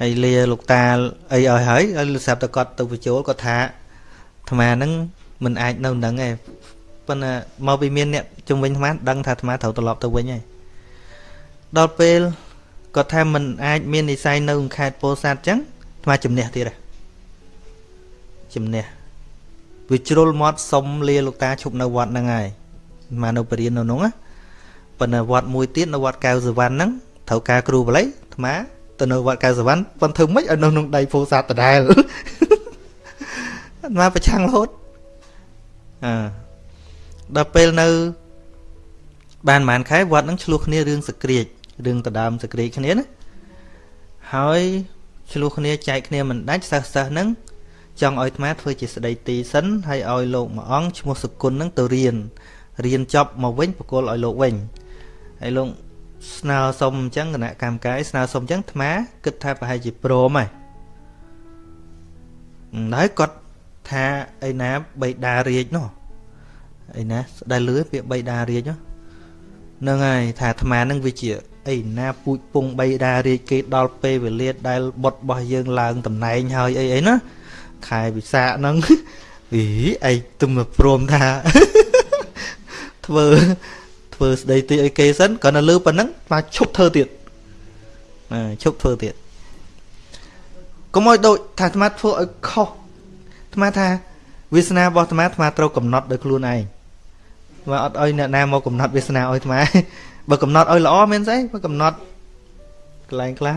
ហើយលាលោកតាអីឲ្យហើយហើយលោកស្រាប់តែគាត់ទៅបញ្ចូលគាត់ថាអាត្មាហ្នឹងមិនអាចនៅនឹងទេប៉ុន្តែមកពីមានអ្នកជំនាញអាត្មាដឹងថាអាត្មាត្រូវត្រឡប់ទៅវិញហើយដល់ពេលគាត់ថាមិនអាចមាននិស័យនៅខេត្តពោធិ៍សាត់អញ្ចឹងអាត្មាជំនះទៀតហ៎ជំនះ វាជ្រុលមាត់សុំលាលោកតាឈប់នៅវត្តហ្នឹងហើយមកនៅបរិញ្ញានៅនោះណាប៉ុន្តែវត្តមួយទៀតនៅវត្តកៅសវណ្ណហ្នឹងត្រូវការគ្រូបល័យអាត្មាទៅនៅវត្តកៅសវណ្ណប៉ុន្តែធ្វើម៉េចឲ្យនៅក្នុងដៃពោធិ៍សាត់ដដែលអាត្មាប្រឆាំងរហូតអឺដល់ពេលនៅ បានប្រហែលខែវត្តហ្នឹងឆ្លោះគ្នារឿងសក្រាចរឿងដដើមសក្រាចគ្នាណាហើយឆ្លោះគ្នាចែកគ្នាមិនដាច់សិស្សសិស្សហ្នឹង ចង់ឲ្យអាត្មាធ្វើជាស្ដីទីសិនហើយឲ្យលោកមួយអង្គឈ្មោះសុគន្ធនឹងទៅរៀនរៀនចប់មកវិញបកគលឲ្យលោកវិញហើយលោកស្នើសុំអញ្ចឹងគណៈកម្មការស្នើសុំអញ្ចឹងអាត្មាគិតថាប្រហែលជាព្រមហើយហើយគាត់ថាអីណាបៃតារាជនោះអីណាស្ដាយលឺពាក្យបៃតារាជហ្នឹងហើយថាអាត្មានឹងវាជាអីណាពូជពងបៃតារាជគេដល់ពេលវេលាដែលបុតរបស់យើងឡើងតំណែងហើយអីអីណា ខែវិសាខហ្នឹងអីឯងទុំមកព្រមថាធ្វើធ្វើស្ដីទីឲ្យគេសិនក៏នៅលើប៉ុណ្ណឹងមកឈប់ធ្វើទៀតឈប់ធ្វើទៀតកុំឲ្យដូចថាអាត្មាធ្វើឲ្យខុសអាត្មាថាវាសនារបស់អាត្មាអាត្មាត្រូវកំណត់ដោយខ្លួនឯងមកអត់ឲ្យអ្នកណាមកកំណត់វាសនាឲ្យអាត្មាបើកំណត់ឲ្យល្អមែនស្អីបើកំណត់កន្លែងខ្លះ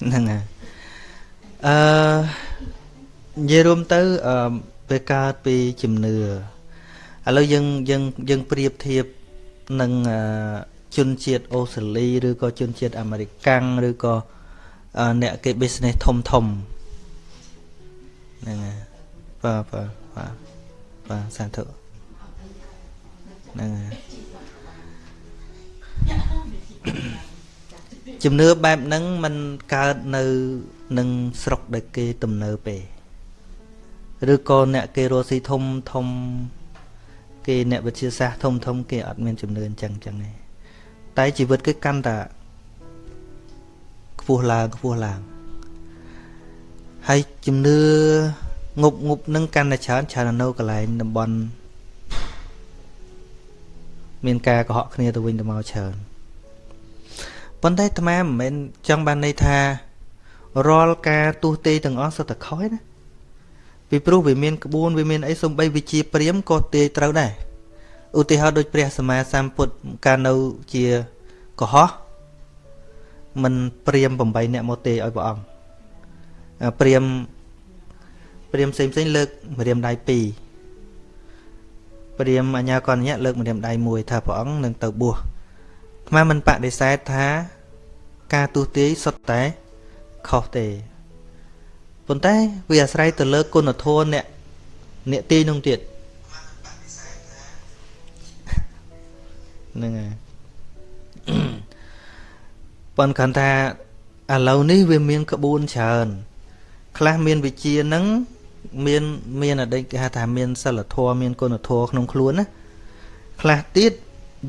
ហ្នឹងហើយអឺនិយាយរួមទៅអឺពេលកើតពីជំនឿឥឡូវយើងយើងយើងប្រៀបធៀបនឹងជនជាតិអូស្ត្រាលីឬក៏ជនជាតិអាមេរិកាំងឬក៏អ្នកគេ business ធំធំហ្នឹងហើយបាទបាទបាទបាទសាធុហ្នឹងហើយ ជំនឿបែបហ្នឹងมันកើតនៅនឹងស្រុកដែលគេទំនើបទេឬក៏អ្នកគេរស់ស៊ីធំធំ គេអ្នកវិទ្យាសាស្ត្រធំធំ គេអត់មានជំនឿអញ្ចឹងអញ្ចឹងទេតែជីវិតគេកាន់តែខ្ពស់ឡើងខ្ពស់ឡើងហើយជំនឿងប់ងប់នឹងកាន់តែច្រើនច្រើននៅកន្លែងតំបន់មានការកុហកគ្នាទៅវិញទៅមកច្រើន ប៉ុន្តែអាត្មាមិនមែនចង់បានន័យថារាល់ការទូទេទាំងអស់សុទ្ធតែខុសណាពីព្រោះវាមានក្បួនវាមានអីសំបីវិជាព្រាមក៏ទាយត្រូវដែរឧទាហរណ៍ដូចព្រះសម្មាសម្ពុទ្ធកាលនៅជាកុហកមិនព្រាម8អ្នកមកទេឲ្យព្រះអង្គព្រាមព្រាមផ្សេងផ្សេងលើកម្រាមដៃ2ព្រាមអញ្ញាកញ្ញៈលើកម្រាមដៃ1ថាព្រះអង្គនឹងទៅបួស អាត្មាមិនបដិសេធថាការទូទាយសុទ្ធតែខុសទេប៉ុន្តែវាអាស្រ័យទៅលើគុណធម៌អ្នកអ្នកទីនោះទៀតហ្នឹងហើយប៉ុន្តែគាត់ថាឥឡូវនេះវាមានក្បួនច្រើនខ្លះមានវិជាហ្នឹងមានមានអតីតគេហៅថាមានសិលធម៌មានគុណធម៌ក្នុងខ្លួនណាខ្លះទៀត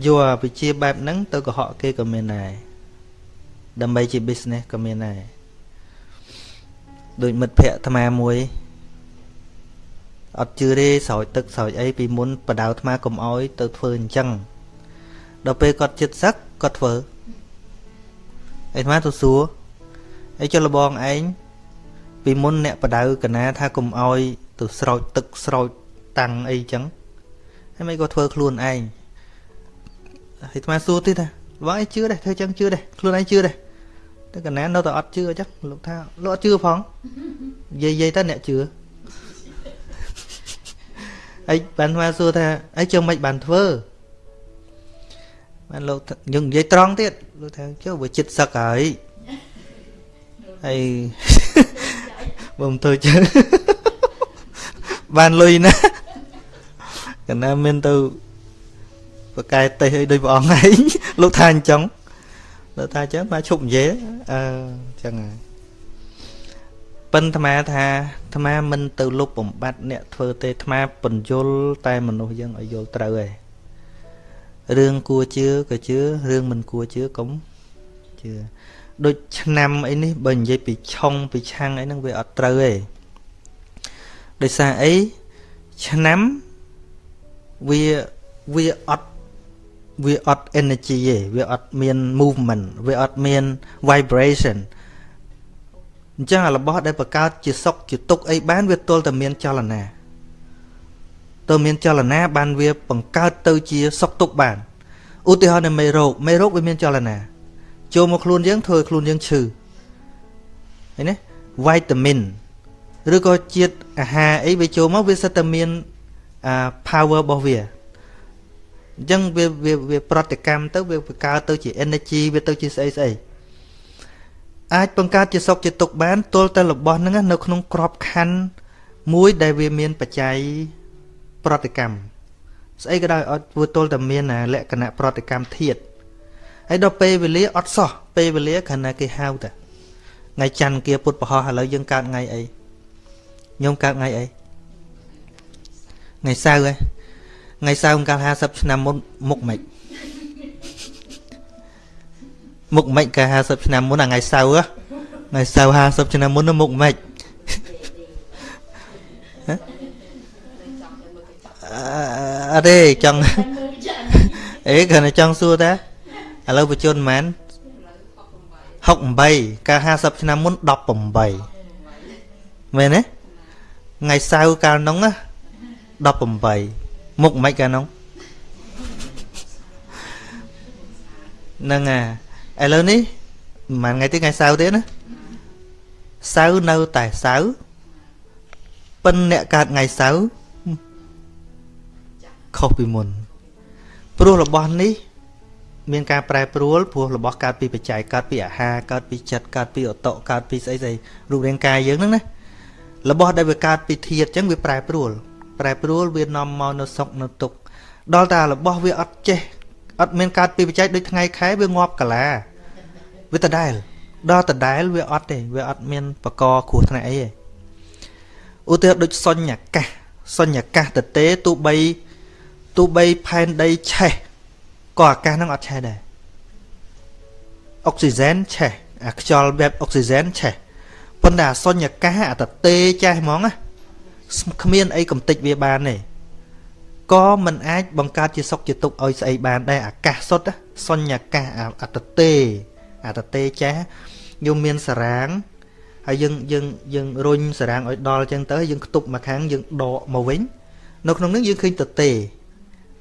យកវិជាបែបហ្នឹងទៅកុហកគេក៏មានដែរដើម្បីជា business ក៏មានដែរដូចមិត្តភ័ក្តិអាត្មាមួយអត់ជឿទេស្រោចទឹកស្រោចអីពីមុនបដៅអាត្មាកុំអោយទៅធ្វើអញ្ចឹងដល់ពេលគាត់ចិត្តសឹកគាត់ធ្វើអាត្មាទៅសួរអីចុះលបងឯងពីមុនអ្នកបដៅកណាថាកុំអោយទៅស្រោចទឹកស្រោចតាំងអីចឹងហើយមិនក៏ធ្វើខ្លួនឯងហើយ អាត្មាសួរទៀតថាបងឯងជឿដែរធ្វើចឹងជឿដែរខ្លួនឯងជឿដែរតែកណានៅតែអត់ជឿចឹងលោកថាលោកអត់ជឿផងនិយាយនិយាយទៅអ្នកជឿអីបានអាត្មាសួរថាអីជើងមិនបានធ្វើបានលោកយើងនិយាយត្រង់ទៀតលោកថាចុះវាចិត្តសឹកហើយហើយបើមិនធ្វើចឹងបានលុយណាកណាមានទៅ ប្រកែតេះអីដូចព្រះអង្គឯងលោកថាអញ្ចឹងលោកថាអញ្ចឹងមកឈប់និយាយអឺអញ្ចឹងហើយប៉ិនអាត្មាថាអាត្មាមិនទៅលុបបំបត្តិអ្នកធ្វើទេអាត្មាបញ្យលតែមនុស្សយើងឲ្យយល់ត្រូវឯងរឿងគួរជឿក៏ជឿរឿងមិនគួរជឿកុំជឿដូចឆ្នាំអីនេះបើនិយាយពីឆុងពីឆាំងអីហ្នឹងវាអត់ត្រូវទេដោយសារអីឆ្នាំវាវាអត់ វាអត់ energy ទេវាអត់មាន movement វាអត់មាន vibration អញ្ចឹងរបស់ដែលបង្កើតជាសុខជាទុក្ខអីបានវាទល់តែមានចលនាទៅមានចលនាបានវាបង្កើតទៅជាសុខទុក្ខបានឧទាហរណ៍នៃមេរោគមេរោគវាមានចលនាចូលមកខ្លួនយើងធ្វើឲ្យខ្លួនយើងឈឺឃើញទេវីតាមីនឬក៏ជាតិអាហារអីវាចូលមកវាសិតតែមានអា power របស់វា អញ្ចឹងវាវាវាប្រតិកម្មទៅវាបង្កើតទៅជា energy វាទៅជាស្អីស្អីអាចបង្កើតជាសុខជាទុក្ខបានទល់តែរបស់ហ្នឹងនៅក្នុងក្របខ័ណ្ឌមួយដែលវាមានបច្ច័យប្រតិកម្មស្អីក៏ដោយអត់ធ្វើទល់តែមានលក្ខណៈប្រតិកម្មធាតុហើយដល់ពេលវេលាអត់សោះពេលវេលាគ្រាន់តែគេហៅតែថ្ងៃច័ន្ទគាពុទ្ធបរោះឥឡូវយើងកើតថ្ងៃអីញោមកើតថ្ងៃអីថ្ងៃសៅរ៍ហ៎ ថ្ងៃសៅរ៍កាល50ឆ្នាំមុនមុខម៉េចមុខម៉េចកាល50ឆ្នាំមុនថ្ងៃសៅរ៍ថ្ងៃសៅរ៍50ឆ្នាំមុនមុខម៉េចអត់ទេចង់អេគ្រាន់តែចង់សួរតាឥឡូវបញ្ជនប៉ុន្មាន68កាល50ឆ្នាំមុន18មែនទេថ្ងៃសៅរ៍កាលនោះណា18 មុខមិនកាលនោះហ្នឹងអាឥឡូវនេះប្រហែលថ្ងៃទៀតថ្ងៃសៅរ៍ទៀតណាសៅរ៍នៅតែសៅរ៍ប៉ិនអ្នកកើតថ្ងៃសៅរ៍ខុសពីមុនព្រោះរបស់នេះមានការប្រែប្រួលព្រោះរបស់កើតពីបច្ច័យកើតពីអាហារកើតពីចិត្តកើតពីអតកកើតពីស្អីស្អីរូបរាងកាយយើងហ្នឹងណារបស់ដែលវាកើតពីធាតុអញ្ចឹងវាប្រែប្រួល ប្រែប្រួលវានាំមកនៅសុខនៅទុក្ខដល់តែរបស់វាអត់ចេះអត់មានកើតពីបច្ច័យដូចថ្ងៃខែវាងាប់កាឡាវាដដែលដល់ដដែលវាអត់ទេវាអត់មានបកគ្រោះថ្នាក់អីទេឧទាហរណ៍ដូចសញ្ញកាសសញ្ញកាសតទេទោះបីទោះបីផែនដីឆេះក៏អាកាសហ្នឹងអត់ឆេះដែរអុកស៊ីហ្សែនឆេះអាខ្យល់បែបអុកស៊ីហ្សែនឆេះប៉ុន្តែអាសុញ្ញកាសអាតទេចេះហ្មងណា គ្មានអីកំតិចវាបានទេក៏មិនអាចបង្កើតជាសុខជាទុក្ខឲ្យស្អីបានដែរអាកាសសុទ្ធសុញ្ញកាសអតទេអតទេចេះយើងមានសារាងហើយយើងយើងយើងរុញសារាងឲ្យដល់អញ្ចឹងទៅយើងខ្ទប់មកខាងយើងដកមកវិញនៅក្នុងនោះយើងឃើញតទេ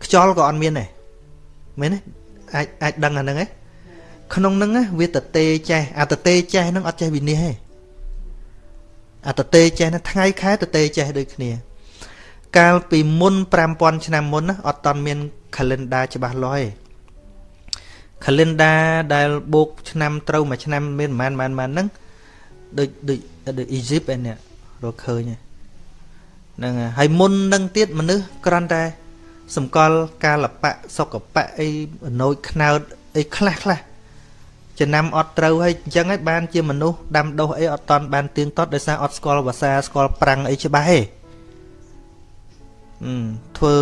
ខ្យល់ក៏អត់មានដែរមែនទេអាចអាចដឹងអាហ្នឹងឯងក្នុងហ្នឹងវាតទេចេះអាតទេចេះហ្នឹងអត់ចេះវិនិច្ឆ័យទេ អាតទេចេះហ្នឹងថ្ងៃខែតទេចេះដូចគ្នា កាលពីមុន5000ឆ្នាំមុនណាអត់តន់មាន calendar ច្បាស់លាស់ទេ calendar ដែលបូកឆ្នាំត្រូវមួយឆ្នាំមានប្រហែលប្រហែលប្រហែលហ្នឹងដូចដូចដូចអ៊ីស៊ីបឯនេះរកឃើញហ្នឹងហើយមុននឹងទៀតមនុស្សគ្រាន់តែសម្គាល់កាលបៈសុកបៈអីអណូចខ្នើតអីខ្លះខ្លះ ចំណាំអត់ត្រូវហើយអញ្ចឹងហើយបានជាមនុស្សដាំដុះអីអត់តន់បានទៀងទាត់ដោយសារអត់ស្គាល់ភាសាស្គាល់ប្រាំងអីច្បាស់ទេអឺធ្វើ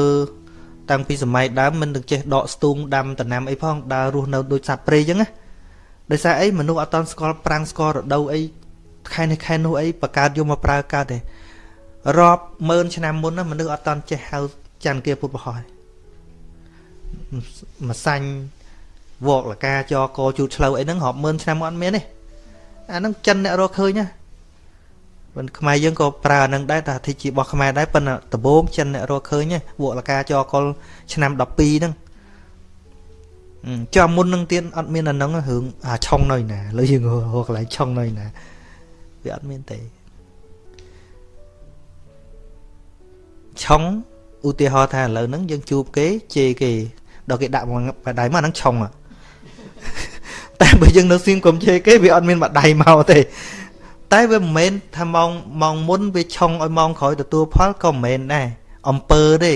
តាំងពីសម័យដើមមិនទាំងចេះដកស្ទូងដាំដំណាំអីផងដើររស់នៅដូចសត្វព្រៃអញ្ចឹងណាដោយសារអីមនុស្សអត់តន់ស្គាល់ប្រាំងស្គាល់រដូវអីខែនេះខែនោះអីបកើតយកមកប្រើកើតទេរាប់ម៉ឺនឆ្នាំមុនណាមនុស្សអត់តន់ចេះហៅច័ន្ទគាពុទ្ធបរោះម្សាញ់ វកលកាចកជូតឆ្លូវអីហ្នឹងរាប់ម៉ឺនឆ្នាំអត់មានទេអាហ្នឹងចិនអ្នករកឃើញណាមិនខ្មែរយើងក៏ប្រើអាហ្នឹងដែរតែអធិជារបស់ខ្មែរដែរប៉ុន្តែដំបូងចិនអ្នករកឃើញវកលកាចកលឆ្នាំ12ហ្នឹងចាំមុននឹងទៀតអត់មានអាហ្នឹងរឿងអាឆុងនៅណាលើយើងរកកន្លែងឆុងនៅណាវាអត់មានទេឆុងឧទាហរណ៍ថាឥឡូវហ្នឹងយើងជួបគេជេរគេដល់គេដាក់មកបដៃមកហ្នឹងឆុង តែបើយើងនៅសៀងកុំជេរគេវាអត់មានបដៃមកទេតែវាមិនមែនថាម៉ោងម៉ោងមុនវាឆុងឲ្យម៉ោងក្រោយទទួលផលក៏មិនមែនដែរអំពើទេ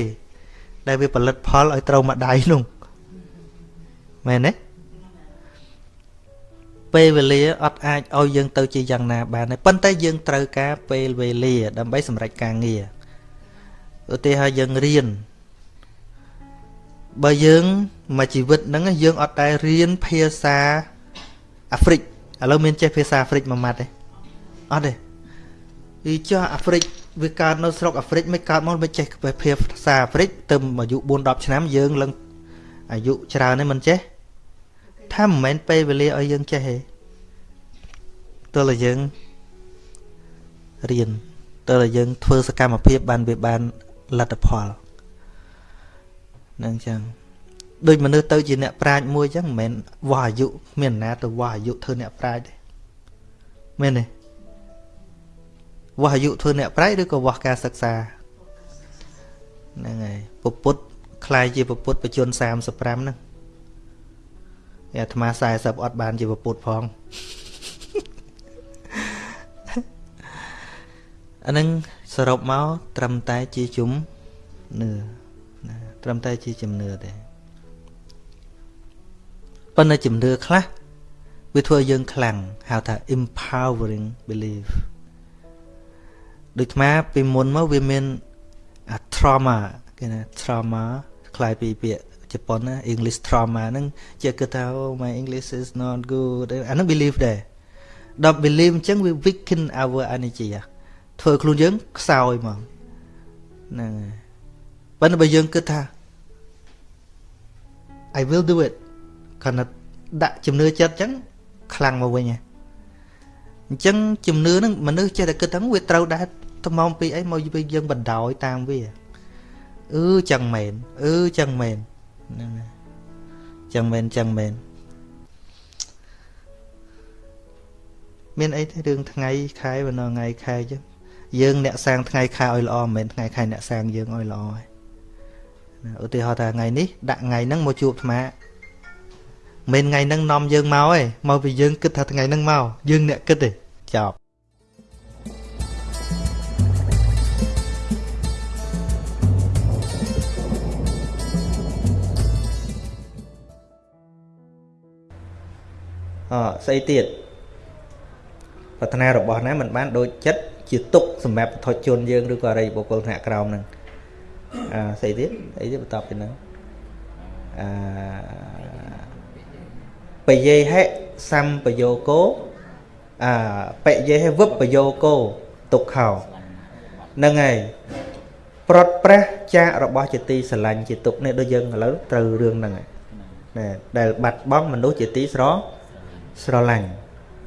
ដែលវាផលិតផលឲ្យត្រូវមួយដៃនោះមែនទេពេលវេលាអត់អាចឲ្យយើងទៅជាយ៉ាងណាបានទេប៉ុន្តែយើងត្រូវការពេលវេលាដើម្បីសម្រេចការងារឧទាហរណ៍យើងរៀនបើយើង មួយជីវិតហ្នឹងយើងអត់ដែលរៀនភាសាអាហ្វ្រិកឥឡូវមានចេះភាសាអាហ្វ្រិកមួយម៉ាត់ទេអត់ទេវាចុះអាហ្វ្រិកវាកើតនៅស្រុកអាហ្វ្រិកមិនកើតមកមិនចេះភាសាអាហ្វ្រិកទៅអាយុ4 10ឆ្នាំយើងឡើងអាយុច្រើននេះមិនចេះថាមិនមែនពេលវេលាឲ្យយើងចេះទេទោះតែយើងរៀនទោះតែយើងធ្វើសកម្មភាពបានវាបានលទ្ធផលហ្នឹងចឹង ដូចមនុស្សទៅជាអ្នកប្រាជ្ញមួយចឹងមិនមែនវាស់អាយុមានណាទៅវាស់អាយុធ្វើអ្នកប្រាជ្ញទេមែនទេវាស់អាយុធ្វើអ្នកប្រាជ្ញឬក៏វាស់ការសិក្សាហ្នឹងហើយពពុទ្ធខ្លាយជាពពុទ្ធបជន35ហ្នឹងអាត្មា40អត់បានជាពពុទ្ធផងអានឹងសរុបមកត្រឹមតែជាជំនឿណាត្រឹមតែជាជំនឿទេ ប៉ុន្តែជំនឿខ្លះវាធ្វើយើងខ្លាំងហៅថា empowering belief ដូចអាពីមុនមកវាមាន trauma គេណា trauma คล้ายពីពាក្យជប៉ុនណា English trauma ហ្នឹងជាគិតថា oh my English is not good អាហ្នឹង belief ដែរដល់ belief អញ្ចឹងវា weaken our energy ធ្វើខ្លួនយើងខ្សោយមកហ្នឹងហើយប៉ុន្តែបើយើងគិតថា I will do it គាត់ថាដាក់ជំនឿចិត្តអញ្ចឹងខ្លាំងមកវិញហ៎អញ្ចឹងជំនឿហ្នឹងមនុស្សចេះតែគិតថាវាត្រូវដែរថ្មងពីអីមកយើងបណ្ដោយតាមវាអឺចឹងមែនអឺចឹងមែនហ្នឹងចឹងមែនចឹងមែនមានអីទេរឿងថ្ងៃខែបណ្ដថ្ងៃខែចឹងយើងអ្នកសាងថ្ងៃខែឲ្យល្អមិនមែនថ្ងៃខែអ្នកសាងយើងឲ្យល្អទេឧទាហរណ៍ថាថ្ងៃនេះដាក់ថ្ងៃហ្នឹងមកជួបអាត្មា មិនថ្ងៃហ្នឹងនាំយើងមកទេមកពីយើងគិតថាថ្ងៃហ្នឹងមកយើងអ្នកគិតទេចប់អស្អីទៀតប្រាថ្នារបស់ណាមិនបានដូចចិត្តជាទុកសម្រាប់បុថុជនយើងឬក៏អរិយបុគ្គលថ្នាក់ក្រោមហ្នឹងអាស្អីទៀតអីទៀតបន្តពីហ្នឹងអា បយេហិសម្បយោគោអាបយេហិវិបយោគោទុក្ខោហ្នឹងហើយប្រត់ប្រះចាករបស់ជាទីស្រឡាញ់ជាទុកនេះដូចយើងឥឡូវត្រូវរឿងហ្នឹងហើយណែដែលបាត់បង់មនុស្សជាទីស្រស្រឡាញ់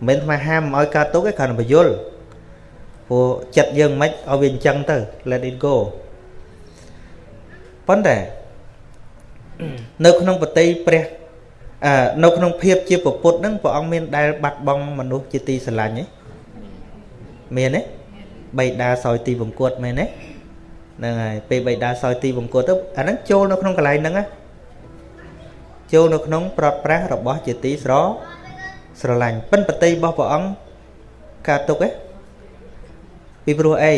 មិនមែនថាហាមឲ្យកើតទុកទេគ្រាន់តែបញ្យល់ព្រោះចិត្តយើងមិនឲ្យវាអញ្ចឹងទៅ let it go ប៉ុន្តែនៅក្នុងបតីព្រះអឺ នៅក្នុងភាពជាពុទ្ធហ្នឹងព្រះអង្គមានដែលបាត់បង់មនុស្សជាទីស្រឡាញ់ទេមានទេបៃតាសោយទីបង្គត់មែនទេហ្នឹងហើយពេលបៃតាសោយទីបង្គត់ទៅអាហ្នឹងចូលនៅក្នុងកន្លែងហ្នឹងណាចូលនៅក្នុងប្រត់ប្រាស់របស់ជាទីស្រស្រឡាញ់ប៉ិនបតីរបស់ព្រះអង្គកើតទុកទេពីព្រោះអី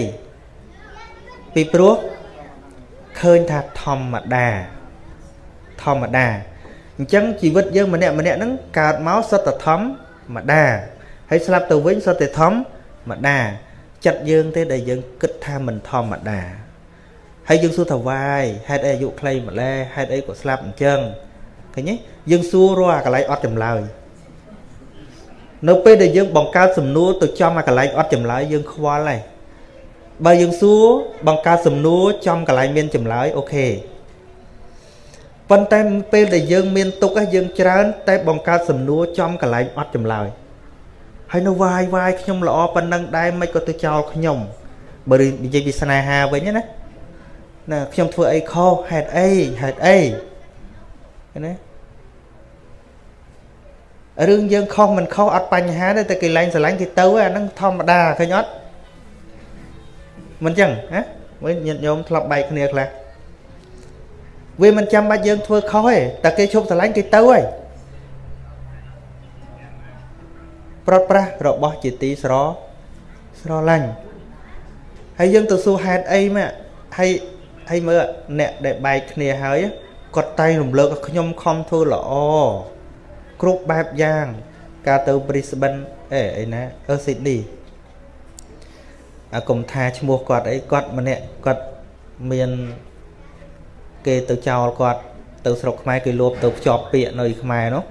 ពីព្រោះឃើញថាធម្មតាធម្មតា អញ្ចឹងជីវិតយើងម្នាក់ម្នាក់ហ្នឹងកើតមកសុទ្ធតែធម្មតាហើយស្លាប់ទៅវិញសុទ្ធតែធម្មតាចិត្តយើងទេដែលយើងគិតថាមិនធម្មតាហើយយើងសួរថាវាយហេតុអីអាយុខ្លីម្ល៉េះហេតុអីក៏ស្លាប់អញ្ចឹងឃើញទេយើងសួររាល់អាកន្លែងអត់ចម្លើយនៅពេលដែលយើងបង្កើតសំណួរទៅចំអាកន្លែងអត់ចម្លើយយើងខ្វល់ហើយបើយើងសួរបង្កើតសំណួរចំកន្លែងមានចម្លើយអូខេ ប៉ុន្តែពេលដែលយើងមានទុកយើងច្រើន តែបង្កើតសំណួរចំកន្លែងអត់ចម្លើយហើយនៅវាយវាយខ្ញុំល្អប៉ុណ្ណឹងដែរមិនក៏ទៅចោលខ្ញុំបើនិយាយពីស្នេហាវិញណាណាខ្ញុំធ្វើអីខុសហេតុអីហេតុអីណារឿងយើងខុសមិនខុសអត់បញ្ហាទេតែគេលែងស្រឡាញ់គេទៅអាហ្នឹងធម្មតាឃើញអត់មិនចឹងណាមើលញាតិញោមធ្លាប់បែកគ្នាខ្លះ វាមិនចាំបាច់យើងធ្វើខុសទេតែគេឈប់ស្រឡាញ់គេទៅហើយប្រត់ប្រាស់របស់ជាទីស្រស្រឡាញ់ហើយយើងទៅសួរហេតុអីមកហើយហើយមើលអ្នកដែលបែកគ្នាហើយគាត់តែងរំលើកថាខ្ញុំខំធ្វើល្អគ្រប់បែបយ៉ាង ការទៅ Brisbane អេអីណាអឺ Sydney អាកុំថាឈ្មោះគាត់អីគាត់ម្នាក់គាត់មាន គេទៅចោលគាត់ទៅស្រុកខ្មែរគេលោបទៅភ្ជាប់ពាក្យនៅខ្មែរនោះ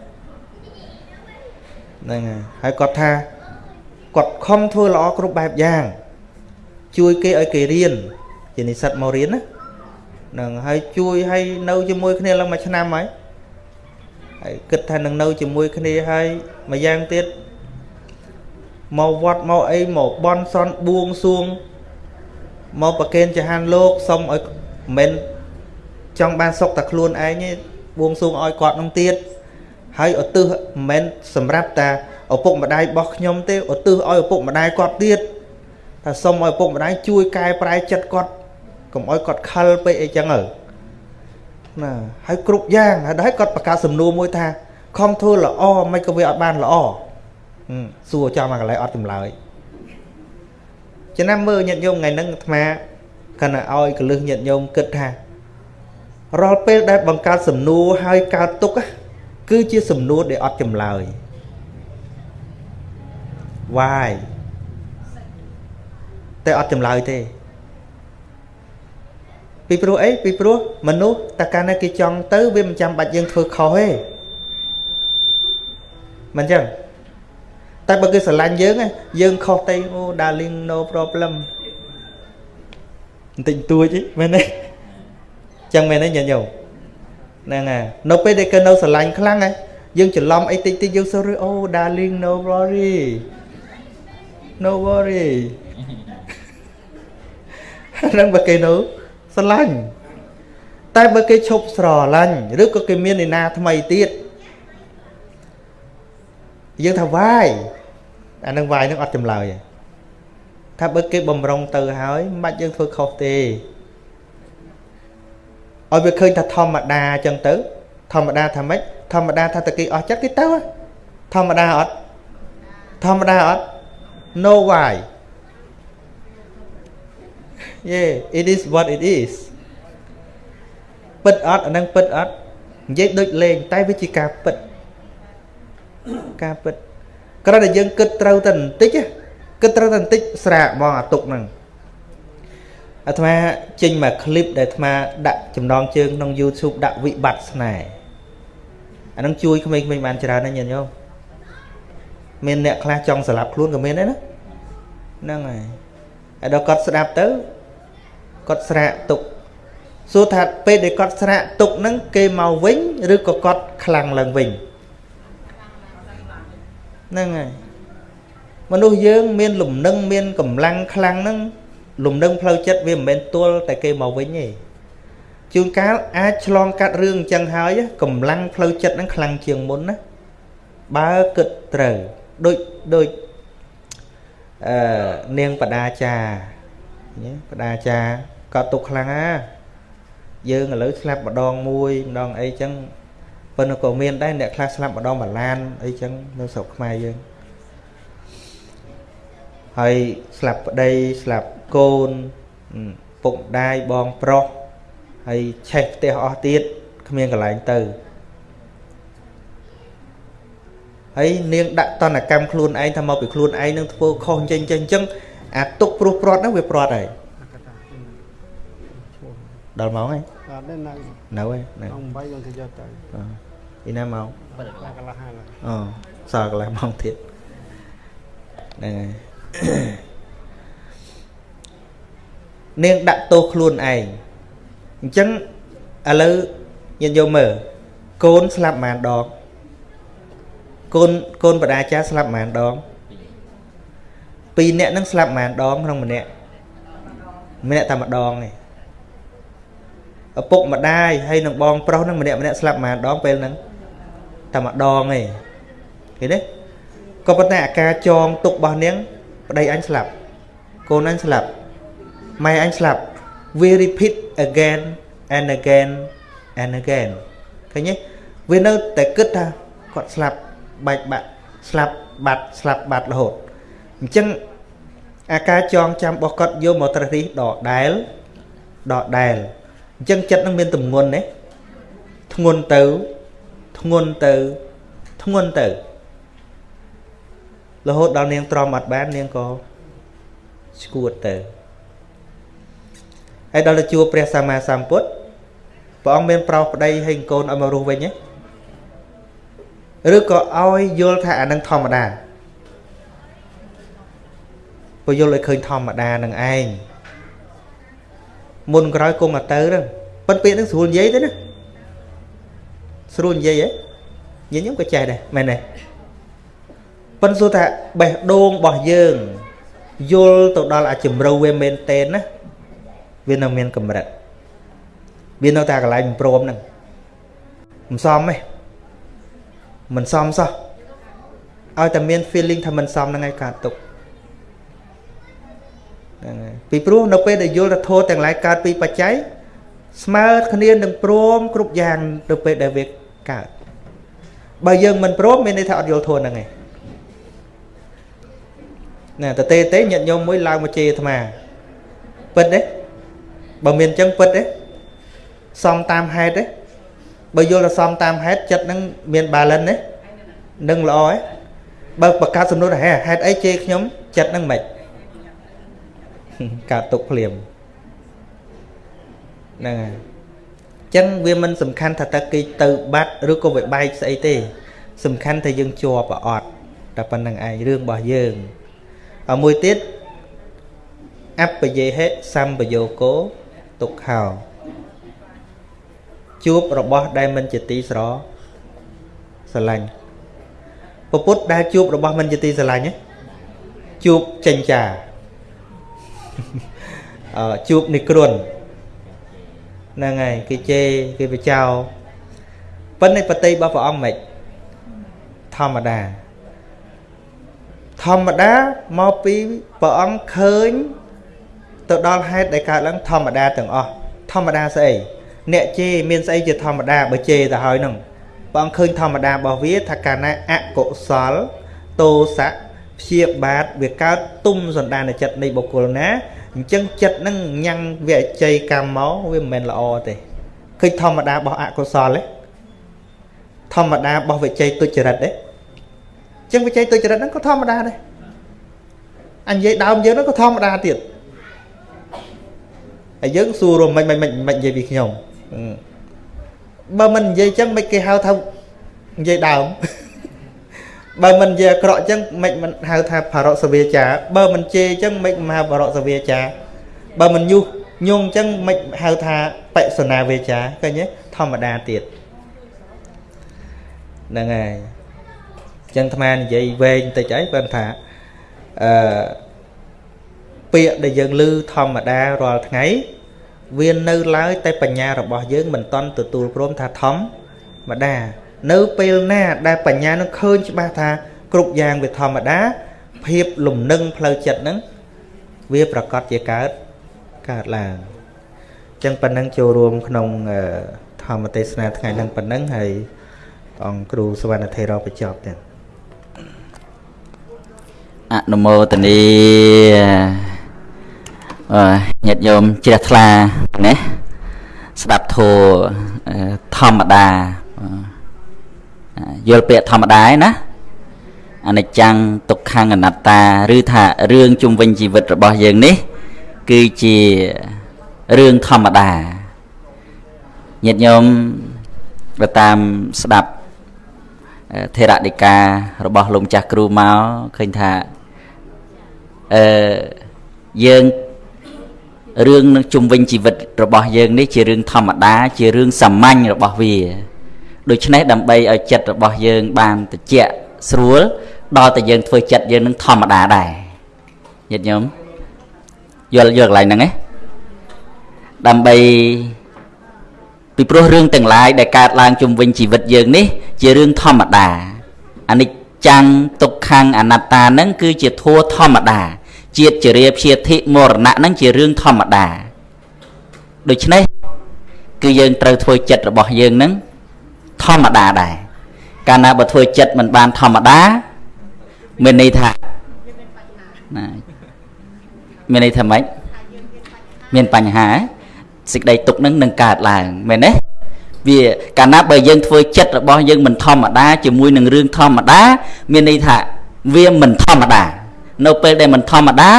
ហ្នឹងហើយហើយគាត់ថាគាត់ខំធ្វើល្អគ្រប់បែបយ៉ាង ជួយគេឲ្យគេរៀនជានិស្សិតមករៀនណាហ្នឹងហើយជួយឲ្យនៅជាមួយគ្នាឡើងមួយឆ្នាំហើយហើយគិតថានឹងនៅជាមួយគ្នាហើយមួយយ៉ាងទៀតមកវត្តមកអីមកបន់សន់បួងសួងមកប្រកេនចហានលោកសុំឲ្យមិន ចង់បានសុខតែខ្លួនឯងទេបួងសួងឲ្យគាត់នឹងទៀតហើយឧទ្ទិសមិនមែនសម្រាប់តាឪពុកម្ដាយរបស់ខ្ញុំទេឧទ្ទិសឲ្យឪពុកម្ដាយគាត់ទៀតថាសុំឲ្យឪពុកម្ដាយជួយកែប្រែចិត្តគាត់កុំឲ្យគាត់ខលពេកអីចឹងទៅណាហើយគ្រប់យ៉ាងហើយគាត់ប្រកាសសំណួរមួយថាខំធ្វើល្អមិនក៏វាអត់បានល្អសួរចាំមកកន្លែងអត់ចម្លើយចំណាំមើលញាតិញោមថ្ងៃហ្នឹងអាត្មាកណ្ណាឲ្យកលឹះញាតិញោមគិតថា រាល់ពេលដែលបង្កើតសំណួរហើយកើតទុកគឺជាសំណួរដែលអត់ចម្លើយ why តែអត់ចម្លើយទេពីព្រោះអីពីព្រោះមនុស្សតើកាលណាគេចង់ទៅវាមិនចាំបាច់យើងធ្វើខុសទេមិនចឹងតែបើគេស្រឡាញ់យើងយើងខុសទៅអូ darling no problem បន្តិចតួចមែនទេ ចឹងមែនទេញាតិញោមហ្នឹងហើយនៅពេលដែលគេនៅស្រឡាញ់ខ្លាំងហ៎យើងច្រឡំអីតិចតិចយើង sorry អូ darling no worry no worry ហ្នឹងបើគេនៅស្រឡាញ់តែបើគេឈប់ស្រឡាញ់ឬក៏គេមានឯណាថ្មីទៀតយើងថាវាយអានឹងវាយនឹងអត់ចម្លើយទេថាបើគេបំរុងទៅហើយមិនបាច់យើងធ្វើខុសទេ ឲ្យវាឃើញថាធម្មតាអញ្ចឹងទៅ ធម្មតាថាម៉េចធម្មតាថាតើគេអស់ចិត្តគេទៅធម្មតាអត់ធម្មតាអត់ no why yeah it is what it is ពិតអត់អានឹងពិតអត់និយាយដូចលេងតែវាជាការពិតការពិតគ្រាន់តែយើងគិតត្រូវតែបន្តិចគិតត្រូវតែបន្តិចស្រាកហ្មងអាទុកហ្នឹង អាត្មាចេញមកคลิปដែលអាត្មាដាក់ចំណងជើងក្នុង YouTube ដាក់វិបត្តិស្នេហ៍អានឹងជួយក្មេងៗបានច្រើនណាស់ញាតិញោមមានអ្នកខ្លះចង់ស្លាប់ខ្លួនក៏មានដែរណាហ្នឹងហើយហើយដល់គាត់ស្ដាប់ទៅគាត់ស្រាកទុកសួរថាពេលដែលគាត់ស្រាកទុកហ្នឹងគេមកវិញឬក៏គាត់ខ្លាំងឡើងវិញហ្នឹងហើយមនុស្សយើងមានលំនឹងមានកម្លាំងខ្លាំងហ្នឹង លំនឹងផ្លូវចិត្តវាមិនមែនទល់តែគេមកវិញទេជួនកាលអាចឆ្លងកាត់រឿងអញ្ចឹងហើយកម្លាំងផ្លូវចិត្តហ្នឹងខ្លាំងជាងមុនណាបើគិតត្រូវដូចដូចអឺនាងបដាចាបដាចាក៏ទុកខ្លាំងណាយើងឥឡូវស្លាប់ម្ដងមួយម្ដងអីចឹងប៉ុន្តែក៏មានដែរអ្នកខ្លះស្លាប់ម្ដងមួយឡានអីចឹងនៅស្រុកខ្មែរយើងហើយស្លាប់ប្តីស្លាប់ កូនពុកម្ដាយបងប្រុសហើយឆេះផ្ទះអស់ទៀតគ្មានកន្លែងទៅហើយនាងដាក់តនកម្មខ្លួនឯងថាមកពីខ្លួនឯងនឹងធ្វើខុសចេញចេញអញ្ចឹងអាទុកព្រោះព្រាត់ហ្នឹងវាព្រាត់ហើយដល់ម៉ោងហើយអត់ទេនៅនៅហើយនៅអង្គ8យើងទៅយកទៅអឺពីណាម៉ោងកន្លះហើយអូសល់កន្លះម៉ោងទៀតហ្នឹងហើយ នាងដាក់ទោសខ្លួនឯងអញ្ចឹងឥឡូវញាតិយកមើលកូនស្លាប់ប៉ុន្មានដងកូនកូនបដាចាស្លាប់ប៉ុន្មានដងពីរនាក់ហ្នឹងស្លាប់ប៉ុន្មានដងក្នុងម្នាក់ម្នាក់តែម្ដងឯងឪពុកម្ដាយហើយនឹងបងប្រុសហ្នឹងម្នាក់ម្នាក់ស្លាប់ប៉ុន្មានដងពេលហ្នឹងតែម្ដងឯងឃើញទេក៏ប៉ុន្តែអាការចងទុករបស់នាងប្តីអញស្លាប់កូនអញស្លាប់ ម៉ែអញស្លាប់ we repeat again and again and again ឃើញទេវានៅតែគិតថាគាត់ស្លាប់បែកបាក់ស្លាប់បាត់ស្លាប់បាត់រហូតអញ្ចឹងអាការចងចាំរបស់គាត់យកមកត្រេះរិះដដែលដដែលអញ្ចឹងចិត្តនឹងមានទម្ងន់ណាធ្ងន់ទៅធ្ងន់ទៅធ្ងន់ទៅរហូតដល់នាងទ្រាំអត់បាននាងក៏ស្គួតទៅ ហើយដល់ទៅជួបព្រះសម្មាសម្ពុទ្ធព្រះអង្គមានប្រោសប្តីហើយកូនឲ្យមករស់វិញទេឬក៏ឲ្យយល់ថាអានឹងធម្មតាព្រោះយល់ឲ្យឃើញធម្មតានឹងឯងមុនក្រោយគុំមកទៅហ្នឹងប៉ុន្តែពាក្យហ្នឹងស្រួលនិយាយទេណាស្រួលនិយាយហ៎ញញឹមក៏ចេះដែរមែនទេប៉ុន្តែសួរថាបេះដូងរបស់យើងយល់ទៅដល់អាជំរៅវាមែនតេនណា វានៅមានកម្រិតវានៅតែកន្លែងព្រមហ្នឹងមិនសមទេមិនសមសោះឲ្យតែមាន feeling ថាមិនសមហ្នឹងឯងកើតទុកហ្នឹងហើយពីព្រោះនៅពេលដែលយល់ថាធោទាំងឡាយកើតពីបច្ច័យស្មើគ្នានឹងព្រមគ្រប់យ៉ាងនៅពេលដែលវាកើតបើយើងមិនព្រមមានន័យថាអត់យល់ធោហ្នឹងឯងណាតទេទេញាតិញោមមួយឡើងមកជេរអាត្មាពិតទេ បើមានអញ្ចឹងពិតទេសំតាមហេតុទេបើយល់ថាសំតាមហេតុចិត្តនឹងមាន balance ទេនឹងល្អទេបើបង្កើតសំណួរថាហេតុអីជេរខ្ញុំចិត្តនឹងមិនកើតទុកភ្លាមហ្នឹងហើយអញ្ចឹងវាមិនសំខាន់ថាតើគេទៅបាត់ឬក៏វាបែកស្អីទេ សំខាន់ថាយើងជាប់អត់តែប៉ុណ្្នឹងឯងរឿងរបស់យើងហើយមួយទៀតអបយេហិសម្បយោគោ ទុក្ខោជួបរបស់ដែលមិនជាទីស្រស្រឡាញ់ពពុទ្ធដែលជួបរបស់មិនជាទីស្រឡាញ់ជួបចិញ្ចាអឺជួបនិគ្រុនហ្នឹងហើយគេជេរគេបចោប៉ុន្តែបតីរបស់ព្រះអង្គមិនធម្មតាធម្មតាមកពីព្រះអង្គឃើញ ទៅដល់ហេតុដែលកើតឡើងធម្មតាទាំងអស់ធម្មតាស្អីអ្នកជេរមានស្អីជាធម្មតាបើជេរទៅហើយហ្នឹងព្រះអង្គឃើញធម្មតារបស់វាថាកាលណាអកុសលតោសៈព្យាបាទវាកើតទុំសន្តានចិត្តនៃបុគ្គលណាអញ្ចឹងចិត្តហ្នឹងញ៉ាំងវាអជ័យកម្មមកវាមិនមែនល្អទេឃើញធម្មតារបស់អកុសលទេធម្មតារបស់វិជ័យទុច្ចរិតទេអញ្ចឹងវិជ័យទុច្ចរិតហ្នឹងក៏ធម្មតាដែរអញនិយាយដើមយើងហ្នឹងក៏ធម្មតាទៀត ហើយយើងសួររំមិនមិនមិននិយាយពីខ្ញុំបើមិននិយាយចឹងមិនគេហៅថានិយាយដើមបើមិននិយាយអាក្រក់ចឹងមិនមិនហៅថាបរសវាចា បើមិនជេរចឹងមិនមិនហៅបរសវាចា បើមិនយុះញងចឹងមិនហៅថាបិសនាវាចាឃើញទេធម្មតាទៀតហ្នឹងហើយចឹងអាត្មានិយាយវែងតិចអីបើថាអឺ ពាក្យដែលយើងឮធម្មតារាល់ថ្ងៃវានៅឡើយតែបញ្ញារបស់យើងមិនតន់ទទួលព្រមថាធម្មតានៅពេលណាដែលបញ្ញានឹងឃើញច្បាស់ថាគ្រប់យ៉ាងវាធម្មតា ភាពលំនឹងផ្លូវចិត្តហ្នឹងវាប្រកាសជាកើតកើតឡើងអញ្ចឹងប៉ុណ្ណឹងចូលរួមក្នុងធម្មទេសនាថ្ងៃហ្នឹងប៉ុណ្ណឹងហើយអង្គគ្រូសវណ្ណធេរបញ្ចប់ទៀតអនុមោទនីអឺ ញាតិញោមជ្រះថ្លាណាស្ដាប់ធัวធម្មតាយល់ពាក្យធម្មតាឯណាអនិច្ចំទុក្ខំអនត្តាឬថារឿងជុំវិញជីវិតរបស់យើងនេះ គឺជារឿងធម្មតាញាតិញោមបើតាមស្ដាប់ធេរដីការបស់លោកម្ចាស់គ្រូមកឃើញថាអឺយើង រឿងនឹងជុំវិញជីវិតរបស់យើងនេះជារឿងធម្មតា ជារឿងសាមញ្ញរបស់វាដូច្នេះដើម្បីឲ្យចិត្តរបស់យើងបានត្រជាក់ស្រួលដល់តែយើងធ្វើចិត្តយើងនឹងធម្មតាដែរញាតិញោមយល់យល់កន្លែងហ្នឹងឯងដើម្បីពីព្រោះរឿងទាំងឡាយដែលកើតឡើងជុំវិញជីវិតយើងនេះ ជារឿងធម្មតាអនិច្ចំទុក្ខំអនត្តាហ្នឹងគឺជាធัวធម្មតា ជាតិជរាព្យាធិមរណៈហ្នឹងជារឿងធម្មតាដូច្នេះគឺយើងត្រូវធ្វើចិត្តរបស់យើងហ្នឹងធម្មតាដែរកាលណាបើធ្វើចិត្តមិនបានធម្មតាមានន័យថាណាមានន័យថាម៉េចមានបញ្ហាសេចក្តីទុកនឹងនឹងកើតឡើងមែនទេវាកាលណាបើយើងធ្វើចិត្តរបស់យើងមិនធម្មតាជាមួយនឹងរឿងធម្មតា មានន័យថាវាមិនធម្មតា នៅពេលដែលមិនធម្មតា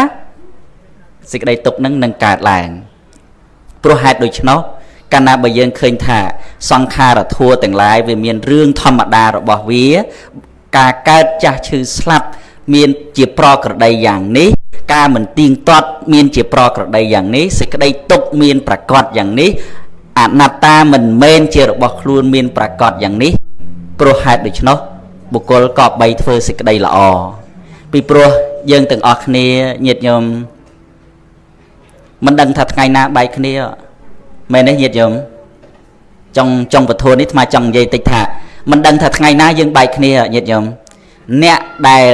សេចក្តីទុកនឹងនឹងកើតឡើងព្រោះហេតុដូច្នោះកាលណាបើយើងឃើញថា សង្ខារធัวទាំងឡាយវាមានរឿងធម្មតារបស់វា ការកើតចាស់ឈឺស្លាប់មានជាប្រក្រតីយ៉ាងនេះការមិនទៀងទាត់មានជាប្រក្រតីយ៉ាងនេះសេចក្តីទុកមានប្រកបយ៉ាងនេះអនត្តាមិនមែនជារបស់ខ្លួនមានប្រកបយ៉ាងនេះព្រោះហេតុដូច្នោះបុគ្គលក៏បីធ្វើសេចក្តីល្អពីព្រោះ យើងទាំងអស់គ្នាញាតិញោមមិនដឹងថាថ្ងៃណាបែកគ្នាមែនទេញាតិញោមចង់ចង់ពធនេះថ្មចង់និយាយតិចថាមិនដឹងថាថ្ងៃណាយើងបែកគ្នាញាតិញោមអ្នកដែល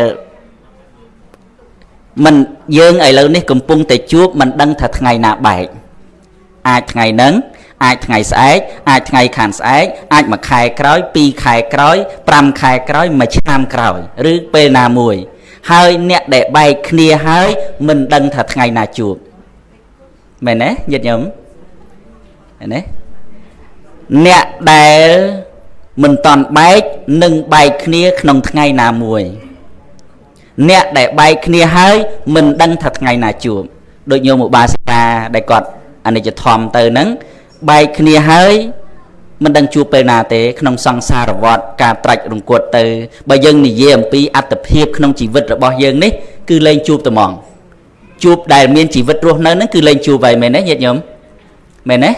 មិនយើងឥឡូវនេះកំពុងតែជួបមិនដឹងថាថ្ងៃណាបែកអាចថ្ងៃហ្នឹងអាចថ្ងៃស្អែកអាចថ្ងៃខានស្អែកអាចមួយខែក្រោយពីរខែក្រោយ5ខែក្រោយមួយឆ្នាំក្រោយ ឬពេលណាមួយ ហើយអ្នកដែលបែកគ្នាហើយមិនដឹងថាថ្ងៃណាជួបមែនទេញាតិញោមមែនទេអ្នកដែលមិនតន់បែកនឹងបែកគ្នាក្នុងថ្ងៃណាមួយ អ្នកដែលបែកគ្នាហើយមិនដឹងថាថ្ងៃណាជួបដូចញោមឧបាសិកាដែលគាត់អនិច្ចធម្មទៅហ្នឹងបែកគ្នាហើយ មិនដឹងជួបពេលណាទេក្នុងសង្សារវដ្តការត្រាច់រង្គត់ទៅបើយើងនិយាយអំពីអត្តភាពក្នុងជីវិតរបស់យើងនេះគឺលែងជួបត្មងជួបដែលមានជីវិតរស់នៅហ្នឹងគឺលែងជួបហើយមែនទេញាតិញោមមែនទេ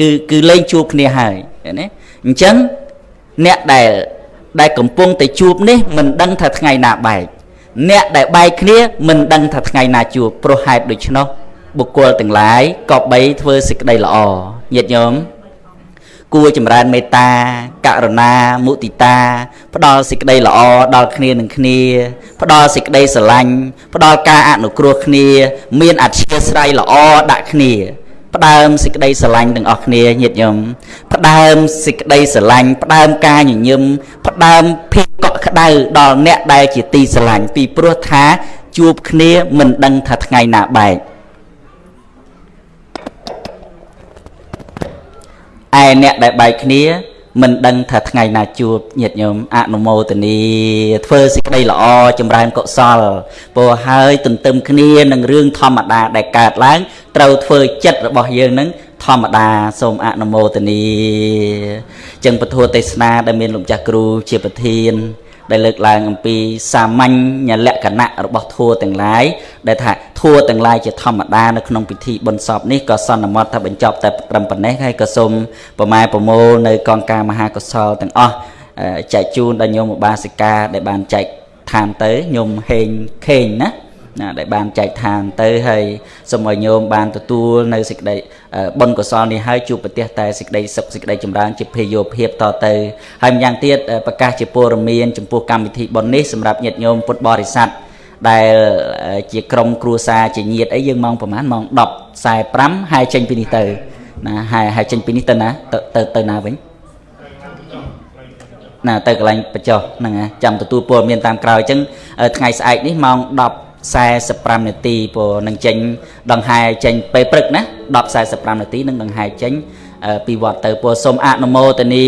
គឺគឺលែងជួបគ្នាហើយឃើញទេអញ្ចឹងអ្នកដែលដែលកំពុងតែជួបនេះមិនដឹងថាថ្ងៃណាបែកអ្នកដែលបែកគ្នាមិនដឹងថាថ្ងៃណាជួបព្រោះហេតុដូច្នោះបុគ្គលទាំងឡាយក៏បីធ្វើសេចក្តីល្អញាតិញោម គួរចម្រើនមេត្តាករុណាមុទិតា ផ្ដល់សេចក្តីល្អដល់គ្នានឹងគ្នា ផ្ដល់សេចក្តីស្រឡាញ់ផ្ដល់ការអនុគ្រោះគ្នា មានអធិស្ឋានល្អដាក់គ្នា ផ្ដើមសេចក្តីស្រឡាញ់ទាំងអស់គ្នាញាតិញោមផ្ដើមសេចក្តីស្រឡាញ់ផ្ដើមការញញឹមផ្ដើមភាពកក់ក្ដៅដល់អ្នកដែលជាទីស្រឡាញ់ពីព្រោះថាជួបគ្នាមិនដឹងថាថ្ងៃណាបែក អ្នកដែលបែកគ្នាមិនដឹងថាថ្ងៃណាជួបញាតិញោមអនុមោទនីធ្វើសេចក្តីល្អចម្រើនកុសលព្រោះហើយទន្ទឹមគ្នានឹងរឿងធម្មតាដែលកើតឡើងត្រូវធ្វើចិត្តរបស់យើងនឹងធម្មតាសូមអនុមោទនីចឹងពធទេសនាដែលមានលោកចាស់គ្រូជាប្រធាន ដែលលើកឡើងអំពីសាមញ្ញលក្ខណៈរបស់ធัวទាំងឡាយដែលថាធัวទាំងឡាយជាធម្មតានៅក្នុងពិធីបុណ្យសពនេះក៏សន្មត់ថាបញ្ចប់តែត្រឹមប៉ុណ្ណេះហើយក៏សូមប្រម៉ែប្រមូលនៅកងការមហាកុសលទាំងអស់ចែកជូនដល់ញោមឧបាសិកាដែលបានចែកឋានទៅញោមហេងខេងណាណាដែលបានចែកឋានទៅហើយសូមឲ្យញោមបានទទួលនៅសេចក្តី បុណ្យកុសលនេះហើយជួបប្រទះតែសេចក្តីសុខសេចក្តីចម្រើនជាភេយោភាពតទៅហើយម្យ៉ាងទៀតប្រកាសជាព័ត៌មានចំពោះកម្មវិធីបុណ្យនេះសម្រាប់ញាតិញោមពុទ្ធបរិស័ទដែលជាក្រុមគ្រួសារជាញាតិអីយើងម៉ោងប្រហែលម៉ោង10:45ហើយចេញពីនេះទៅណាហើយហើយចេញពីនេះទៅណាទៅទៅទៅណាវិញណាទៅកន្លែងបញ្ចុះហ្នឹងចាំទទួលព័ត៌មានតាមក្រោយអញ្ចឹងថ្ងៃស្អែកនេះម៉ោង10 45នាទីព្រោះនឹងចេញដង្ហែចេញពេលព្រឹកណា10:45នាទីនឹងដង្ហែចេញពីវត្តទៅព្រោះសូមអនុមោទនី